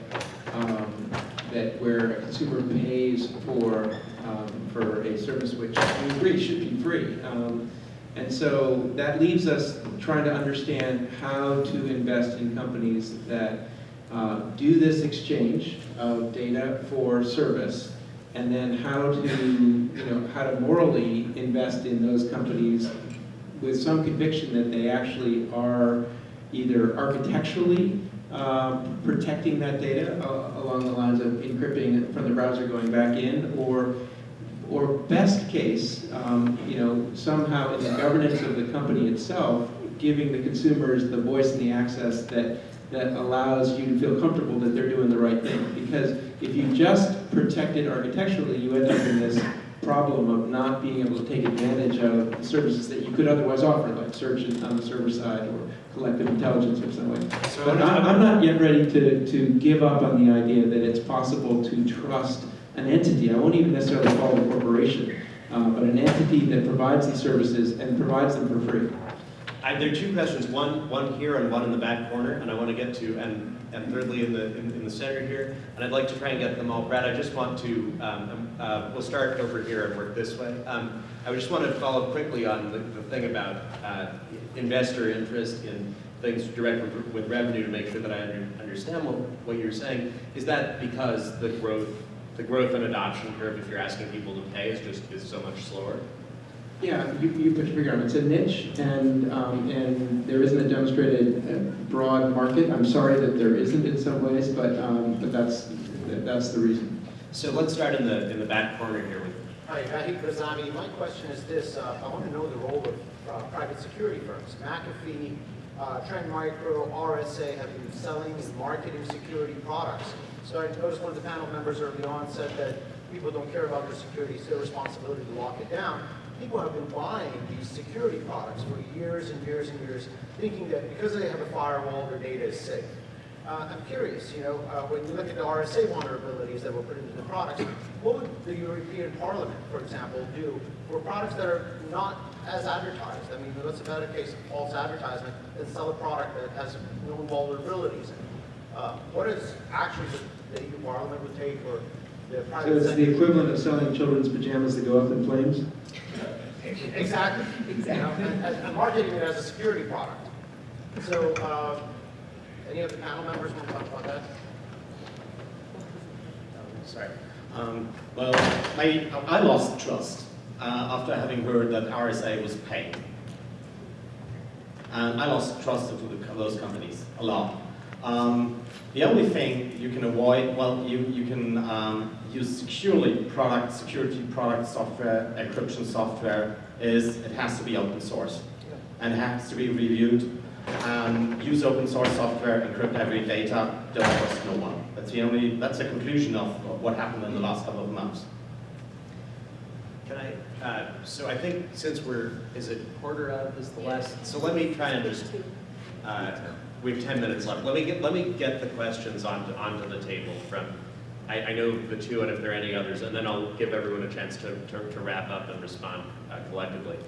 um, that where a consumer pays for, um, for a service which we agree should be free. Um, And so that leaves us trying to understand how to invest in companies that uh, do this exchange of data for service, and then how to, you know, how to morally invest in those companies with some conviction that they actually are either architecturally um, protecting that data uh, along the lines of encrypting it from the browser going back in, or or best case, um, you know, somehow in the governance of the company itself, giving the consumers the voice and the access that, that allows you to feel comfortable that they're doing the right thing. Because if you just protect it architecturally, you end up in this problem of not being able to take advantage of the services that you could otherwise offer, like search on the server side or collective intelligence or something. So But I'm, I'm not yet ready to, to give up on the idea that it's possible to trust an entity. I won't even necessarily call it a corporation, uh, but an entity that provides these services and provides them for free. I, there are two questions, one, one here and one in the back corner, and I want to get to, and, and thirdly in the, in, in the center here, and I'd like to try and get them all. Brad, I just want to, um, uh, we'll start over here and work this way. Um, I just want to follow quickly on the, the thing about uh, investor interest in things direct with- with revenue to make sure that I under, understand what, what you're saying. Is that because the growth, the growth and adoption curve, if you're asking people to pay, is just, is so much slower? Yeah, you, you put your finger on it. It's a niche, and, um, and there isn't a demonstrated uh, broad market. I'm sorry that there isn't in some ways, but, um, but that's, that- that's the reason. So let's start in the, in the back corner here with Hi, Vahid Grazami. My question is this. uh, I want to know the role of uh, private security firms. McAfee, uh, Trend Micro, RSA have been selling and marketing security products. So I noticed one of the panel members early on said that people don't care about their security, it's their responsibility to lock it down. People have been buying these security products for years and years and years, thinking that because they have a firewall, their data is safe. Uh, I'm curious, you know, uh, when you look at the RSA vulnerabilities that were put into the products, what would the European Parliament, for example, do for products that are not as advertised? I mean, what's a case of false advertisement and sell a product that has known vulnerabilities? in it? Uh, what is that the EU Parliament would take or So it's the equivalent of selling children's pajamas that go up in flames? Exactly. You know, and, and and marketing it as a security product. So, uh, any of the panel members want to talk about that? Sorry. Um, well, my, I lost trust uh, after having heard that RSA was paying. And I lost trust into the, those companies a lot. Um, the only thing you can avoid, well, you, you can um, use securely product, security product software, encryption software, is it has to be open source. And it has to be reviewed. Um, use open source software, encrypt every data, don't trust no one. That's the only, that's the conclusion of, what happened in the last couple of months. Can I, uh, so I think since we're, is it quarter of is the last, so let me try and just, uh, we have 10 minutes left. Let me get, let me get the questions onto, onto the table from, I, I know the two and if there are any others, and then I'll give everyone a chance to, to, to wrap up and respond uh, collectively.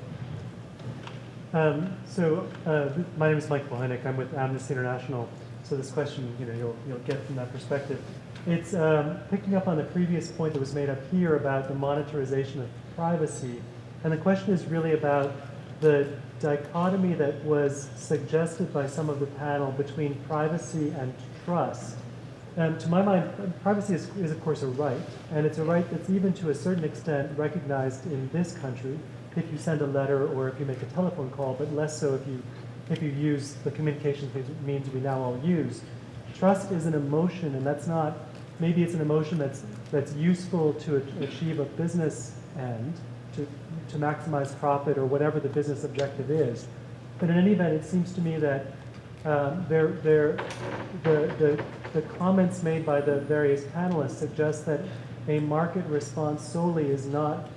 Um, so, uh, my name is Mike Bohenick. I'm with Amnesty International. So this question, you know, you'll, you'll get from that perspective. It's um, picking up on the previous point that was made up here about the monetarization of privacy. And the question is really about the dichotomy that was suggested by some of the panel between privacy and trust. And to my mind, privacy is, is of course a right, and it's a right that's even to a certain extent recognized in this country if you send a letter or if you make a telephone call, but less so if you if you use the communications means we now all use. Trust is an emotion, and that's not maybe it's an emotion that's that's useful to achieve a business end, to maximize profit or whatever the business objective is. But in any event, it seems to me that um, there, there, the, the, the comments made by the various panelists suggest that a market response solely is not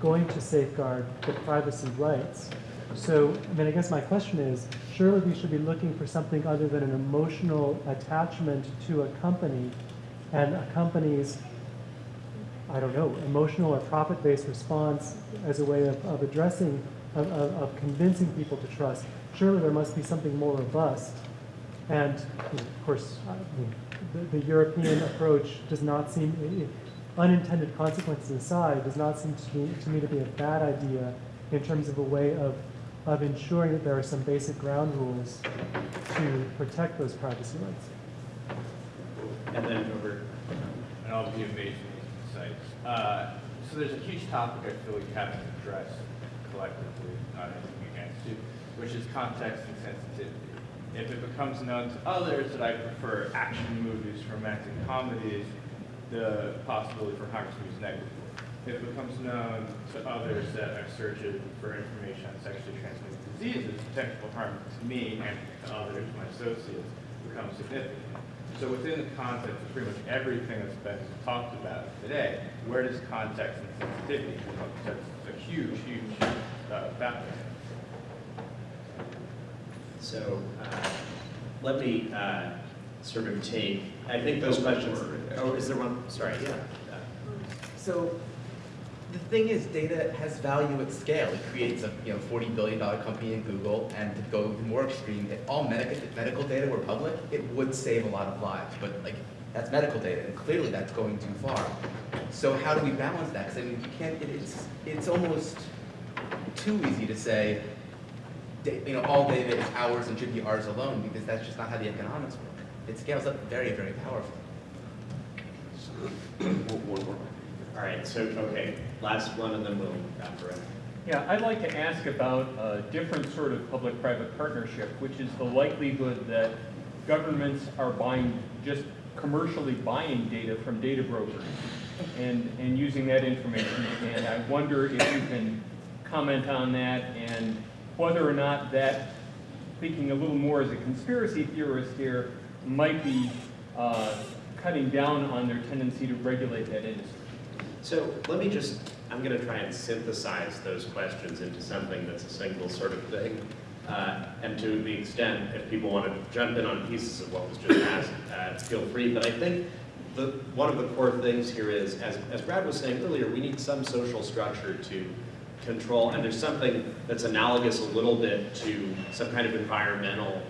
going to safeguard the privacy rights. So, I mean, I guess my question is, surely we should be looking for something other than an emotional attachment to a company and a company's, I don't know, emotional or profit-based response as a way of, of addressing, of, of, convincing people to trust. Surely there must be something more robust. And, of course, the, the European approach does not seem, unintended consequences aside, does not seem to me, to me to be a bad idea in terms of a way of, of ensuring that there are some basic ground rules to protect those privacy rights. And then over, and I'll be insights. Uh, so there's a huge topic I feel we haven't addressed collectively, not anything against you, which is context and sensitivity. If it becomes known to others that I prefer action movies, romantic comedies, the possibility for harm to me is negligible. If it becomes known to others that I'm searching for information on sexually transmitted diseases, potential harm to me and to others, my associates, becomes significant. So within the context of pretty much everything that's been talked about today, where does context and sensitivity come up? That's a huge, huge uh, factor. So, uh, let me uh, sort of take, I think those questions, oh, is there one? Sorry, yeah. So the thing is, data has value at scale. It creates a you know forty billion dollar company in Google, and to go more extreme, if all medical medical data were public, it would save a lot of lives. But like that's medical data, and clearly that's going too far. So how do we balance that? Because I mean, you can't. It, it's it's almost too easy to say, you know, all data is ours and should be ours alone, because that's just not how the economics work. It scales up very very powerfully. All right, so, okay, last one and then we'll wrap around. Yeah, I'd like to ask about a different sort of public-private partnership, which is the likelihood that governments are buying, just commercially buying data from data brokers and, and using that information. And I wonder if you can comment on that and whether or not that, thinking a little more as a conspiracy theorist here, might be uh, cutting down on their tendency to regulate that industry. So let me just, I'm going to try and synthesize those questions into something that's a single sort of thing. Uh, and to the extent, if people want to jump in on pieces of what was just asked, uh, feel free. But I think the, one of the core things here is, as, as Brad was saying earlier, we need some social structure to control, and there's something that's analogous a little bit to some kind of environmental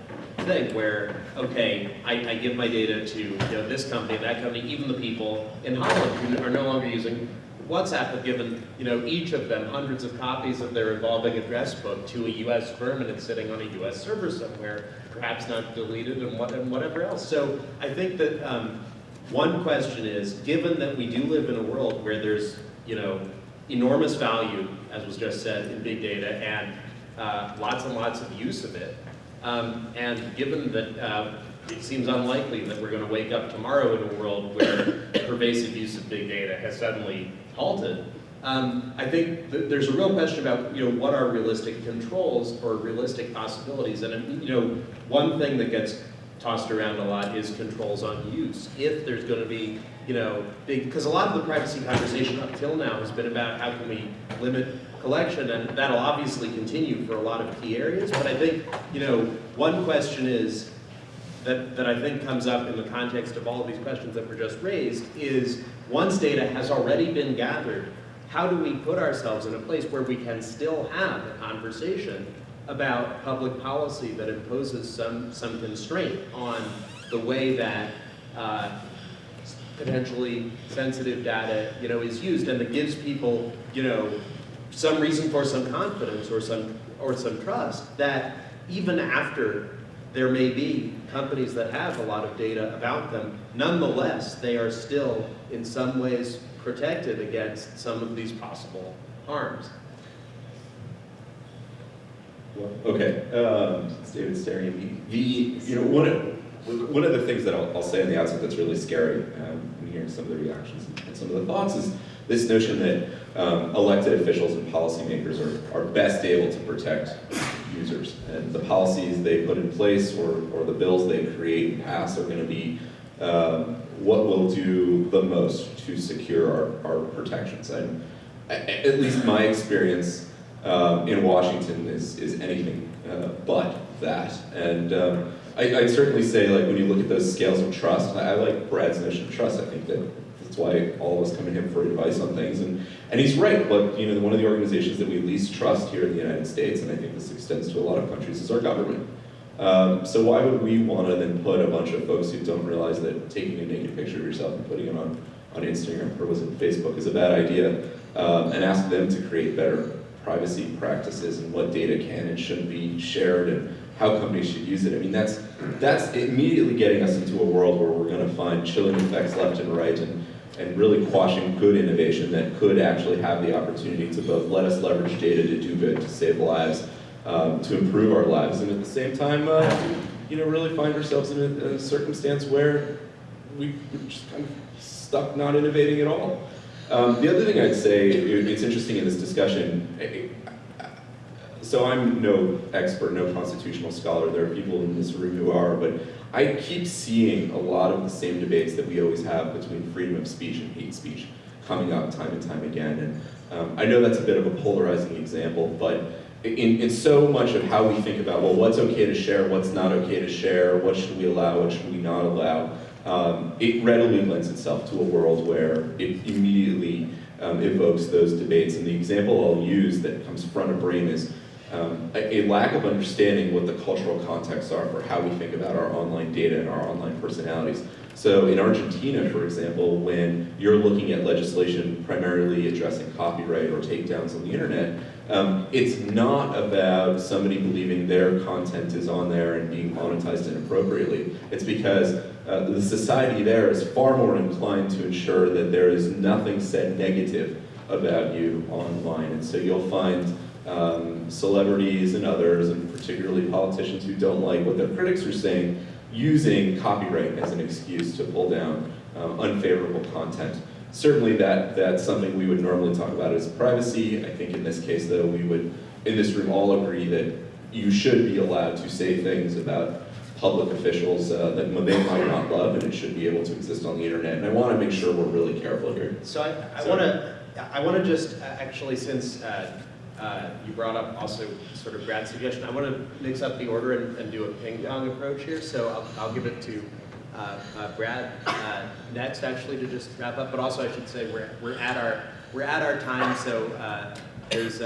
thing where, okay, I, I give my data to you know, this company, that company, even the people in Holland who are no longer using WhatsApp have given you know, each of them hundreds of copies of their evolving address book to a US firm and it's sitting on a US server somewhere, perhaps not deleted and, what, and whatever else. So I think that um, one question is, given that we do live in a world where there's you know, enormous value, as was just said, in big data and uh, lots and lots of use of it, um, and given that uh, it seems unlikely that we're going to wake up tomorrow in a world where pervasive use of big data has suddenly halted, um, I think that there's a real question about you know what are realistic controls or realistic possibilities. And you know one thing that gets tossed around a lot is controls on use. If there's going to be you know because a lot of the privacy conversation up till now has been about how can we limit collection, and that'll obviously continue for a lot of key areas. But I think, you know, one question is that, that I think comes up in the context of all of these questions that were just raised is once data has already been gathered, how do we put ourselves in a place where we can still have a conversation about public policy that imposes some, some constraint on the way that uh, potentially sensitive data, you know, is used and that gives people, you know, some reason for some confidence or some, or some trust that even after there may be companies that have a lot of data about them, nonetheless, they are still in some ways protected against some of these possible harms. Well, okay, um, David staring at me. The, you know, one of, one of the things that I'll, I'll say on the outset that's really scary, um, hearing some of the reactions and some of the thoughts is this notion that um, elected officials and policymakers are, are best able to protect users. And the policies they put in place or, or the bills they create and pass are going to be um, what will do the most to secure our, our protections. And at least my experience um, in Washington is, is anything uh, but that. And um, I, I'd certainly say, like, when you look at those scales of trust, I, I like Brad's notion of trust. I think that why all of us come to him for advice on things. And, and he's right, but you know, one of the organizations that we least trust here in the United States, and I think this extends to a lot of countries, is our government. Um, so why would we want to then put a bunch of folks who don't realize that taking a naked picture of yourself and putting it on, on Instagram or was it Facebook is a bad idea, um, and ask them to create better privacy practices and what data can and shouldn't be shared and how companies should use it. I mean, that's, that's immediately getting us into a world where we're going to find chilling effects left and right and, and really quashing good innovation that could actually have the opportunity to both let us leverage data to do good, to save lives, um, to improve our lives, and at the same time, uh, you know, really find ourselves in a, a circumstance where we, we're just kind of stuck not innovating at all. Um, the other thing I'd say, it- it's interesting in this discussion, so I'm no expert, no constitutional scholar. There are people in this room who are, but I keep seeing a lot of the same debates that we always have between freedom of speech and hate speech coming up time and time again. And um, I know that's a bit of a polarizing example, but in, in so much of how we think about, well, what's okay to share, what's not okay to share, what should we allow, what should we not allow, um, it readily lends itself to a world where it immediately um, evokes those debates. And the example I'll use that comes front of brain is um, a, a, lack of understanding what the cultural contexts are for how we think about our online data and our online personalities. So in Argentina, for example, when you're looking at legislation primarily addressing copyright or takedowns on the internet, um, it's not about somebody believing their content is on there and being monetized inappropriately. It's because uh, the society there is far more inclined to ensure that there is nothing said negative about you online. And so you'll find um, celebrities and others, and particularly politicians who don't like what their critics are saying, using copyright as an excuse to pull down um, unfavorable content. Certainly that, that's something we would normally talk about as privacy. I think in this case though, we would, in this room, all agree that you should be allowed to say things about public officials uh, that they might not love and it should be able to exist on the internet. And I want to make sure we're really careful here. So I, I want to I want to just uh, actually, since uh, uh, you brought up also sort of Brad's suggestion, I want to mix up the order and, and do a ping pong approach here. So I'll, I'll give it to uh, uh, Brad uh, next, actually, to just wrap up. But also, I should say we're we're at our we're at our time, so there's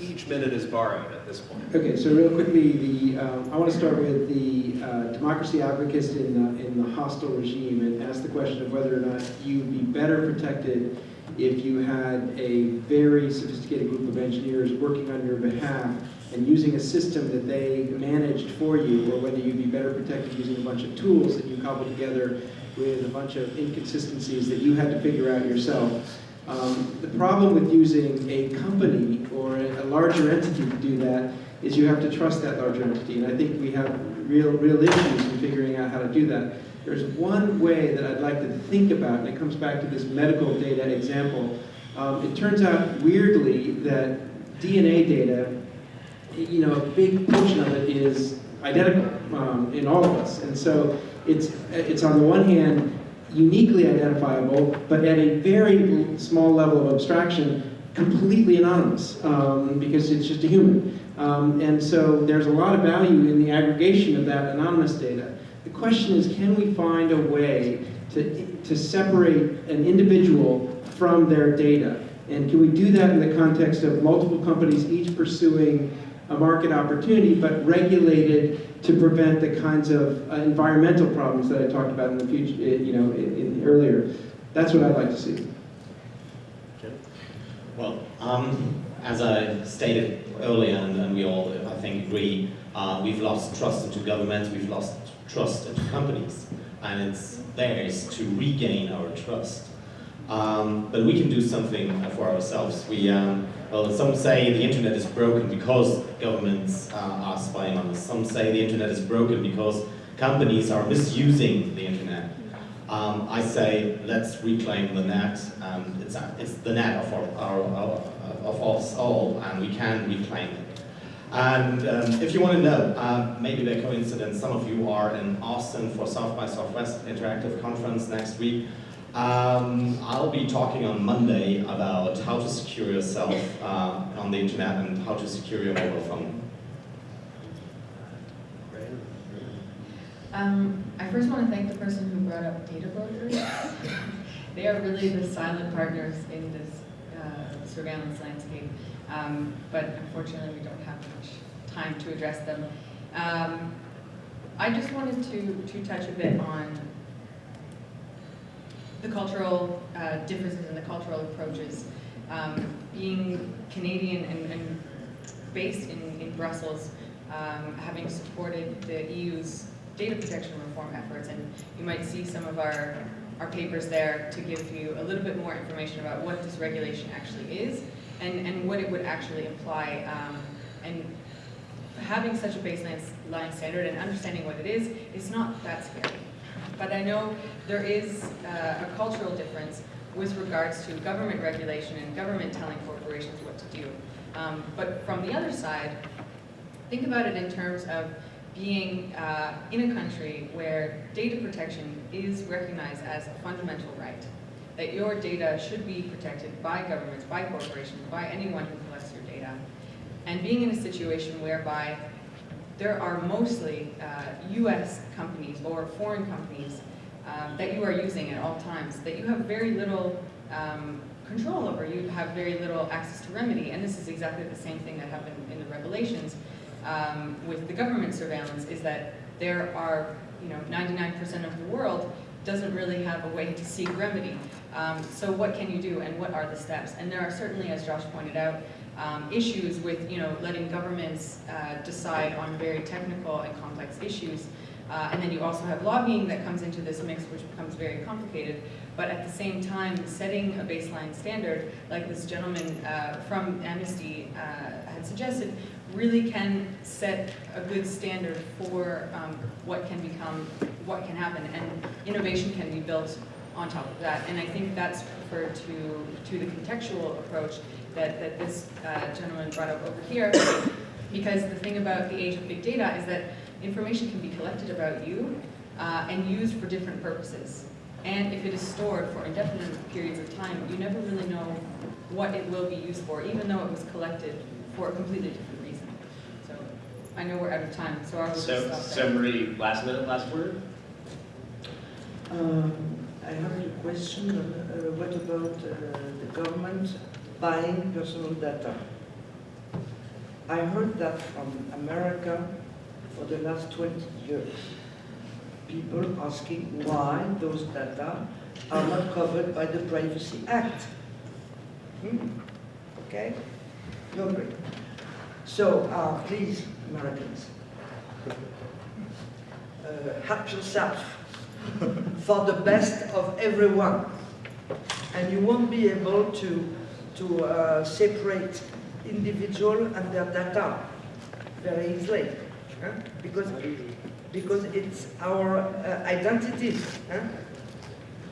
each minute is borrowed at this point. Okay, so real quickly, the I want to start with the uh, democracy advocates in the, in the hostile regime and ask the question of whether or not you'd be better protected if you had a very sophisticated group of engineers working on your behalf and using a system that they managed for you, or whether you'd be better protected using a bunch of tools that you cobbled together with a bunch of inconsistencies that you had to figure out yourself. Um, the problem with using a company or a, larger entity to do that is you have to trust that larger entity. And I think we have real, real issues in figuring out how to do that. There's one way that I'd like to think about, and it comes back to this medical data example. Um, it turns out, weirdly, that DNA data, you know, a big portion of it is identical um, in all of us. And so it's, it's on the one hand, uniquely identifiable, but at a very small level of abstraction, completely anonymous, um, because it's just a human. Um, and so there's a lot of value in the aggregation of that anonymous data. The question is, can we find a way to, to separate an individual from their data? And can we do that in the context of multiple companies each pursuing a market opportunity, but regulated to prevent the kinds of uh, environmental problems that I talked about in the future, uh, you know, in, in earlier. That's what I'd like to see. Well, um, as I stated earlier, and, and, we all, I think, agree, uh, we've lost trust into government, we've lost trust into companies, and it's theirs to regain our trust. Um, but we can do something for ourselves. We, um, well, some say the internet is broken because governments uh, are spying on us. Some say the internet is broken because companies are misusing the internet. Um, I say let's reclaim the net. It's, it's the net of, our, our, our, of us all, and we can reclaim it. And um, if you want to know, uh, maybe by coincidence, some of you are in Austin for South by Southwest Interactive Conference next week. Um, I'll be talking on Monday about how to secure yourself uh, on the internet and how to secure your mobile phone. Um, I first want to thank the person who brought up data brokers. they are really the silent partners in this uh, surveillance landscape, um, but unfortunately we don't have much time to address them. Um, I just wanted to, to touch a bit on the cultural uh, differences and the cultural approaches. Um, being Canadian and, and based in, in Brussels, um, having supported the EU's data protection reform efforts, and you might see some of our, our papers there to give you a little bit more information about what this regulation actually is and, and what it would actually imply. Um, and having such a baseline standard and understanding what it is, is not that scary. But I know there is uh, a cultural difference with regards to government regulation and government telling corporations what to do. Um, but from the other side, think about it in terms of being uh, in a country where data protection is recognized as a fundamental right, that your data should be protected by governments, by corporations, by anyone who collects your data, and being in a situation whereby there are mostly uh, US companies or foreign companies um, that you are using at all times, that you have very little um, control over, you have very little access to remedy, and this is exactly the same thing that happened in the revelations um, with the government surveillance, is that there are, you know, 99% of the world doesn't really have a way to seek remedy. Um, so what can you do and what are the steps? And there are certainly, as Josh pointed out, um, issues with you know letting governments uh, decide on very technical and complex issues. Uh, and then you also have lobbying that comes into this mix, which becomes very complicated. But at the same time, setting a baseline standard, like this gentleman uh, from Amnesty uh, had suggested, really can set a good standard for um, what can become, what can happen. And innovation can be built on top of that. And I think that's referred to, to the contextual approach that, that this uh, gentleman brought up over here. Because the thing about the age of big data is that information can be collected about you uh, and used for different purposes. And if it is stored for indefinite periods of time, you never really know what it will be used for, even though it was collected for a completely different I know we're out of time, so I will just So, stop so. Marie, last minute, last word? Um, I have a question, uh, what about uh, the government buying personal data? I heard that from America for the last 20 years. People asking why those data are not covered by the Privacy Act. Hmm? Okay? You agree? So, uh, please, Americans, uh, help yourself for the best of everyone. And you won't be able to, to uh, separate individual and their data very easily. huh? Because, because it's our uh, identity. huh?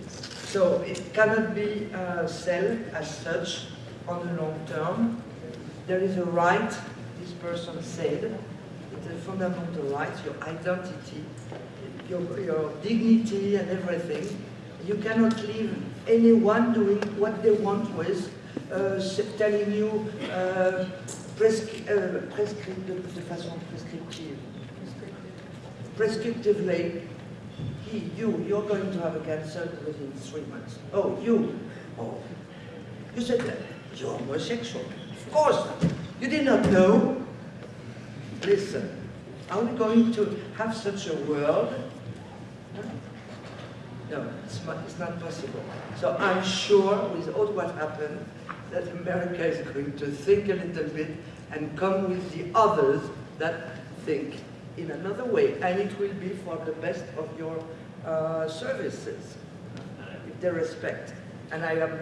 So it cannot be uh, sold as such on the long term. There is a right, this person said, it's a fundamental right, your identity, your, your dignity and everything. You cannot leave anyone doing what they want with, uh, telling you uh, prescri- uh, de façon prescriptive, prescriptively, he, you, you're going to have a cancer within three months. Oh, you, oh, you said that you're homosexual. Of course, you did not know. Listen, are we going to have such a world? No, it's not, it's not possible. So I'm sure with all what happened, that America is going to think a little bit and come with the others that think in another way. And it will be for the best of your uh, services, with their respect. And I am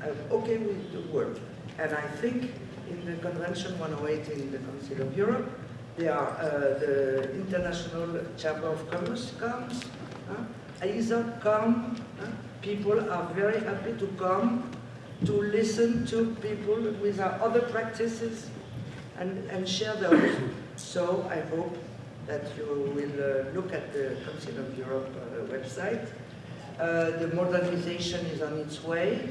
I'm okay with the work. And I think in the Convention 108 in the Council of Europe, there are uh, the International Chamber of Commerce comes, huh? ISA come, huh? people are very happy to come to listen to people with other practices and, and share those. So I hope that you will uh, look at the Council of Europe uh, website. Uh, the modernization is on its way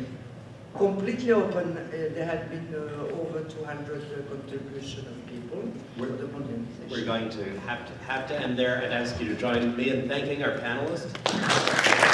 completely open. Uh, there had been uh, over 200 uh, contribution of people the. We're going to have to have to end there and ask you to join me in thanking our panelists.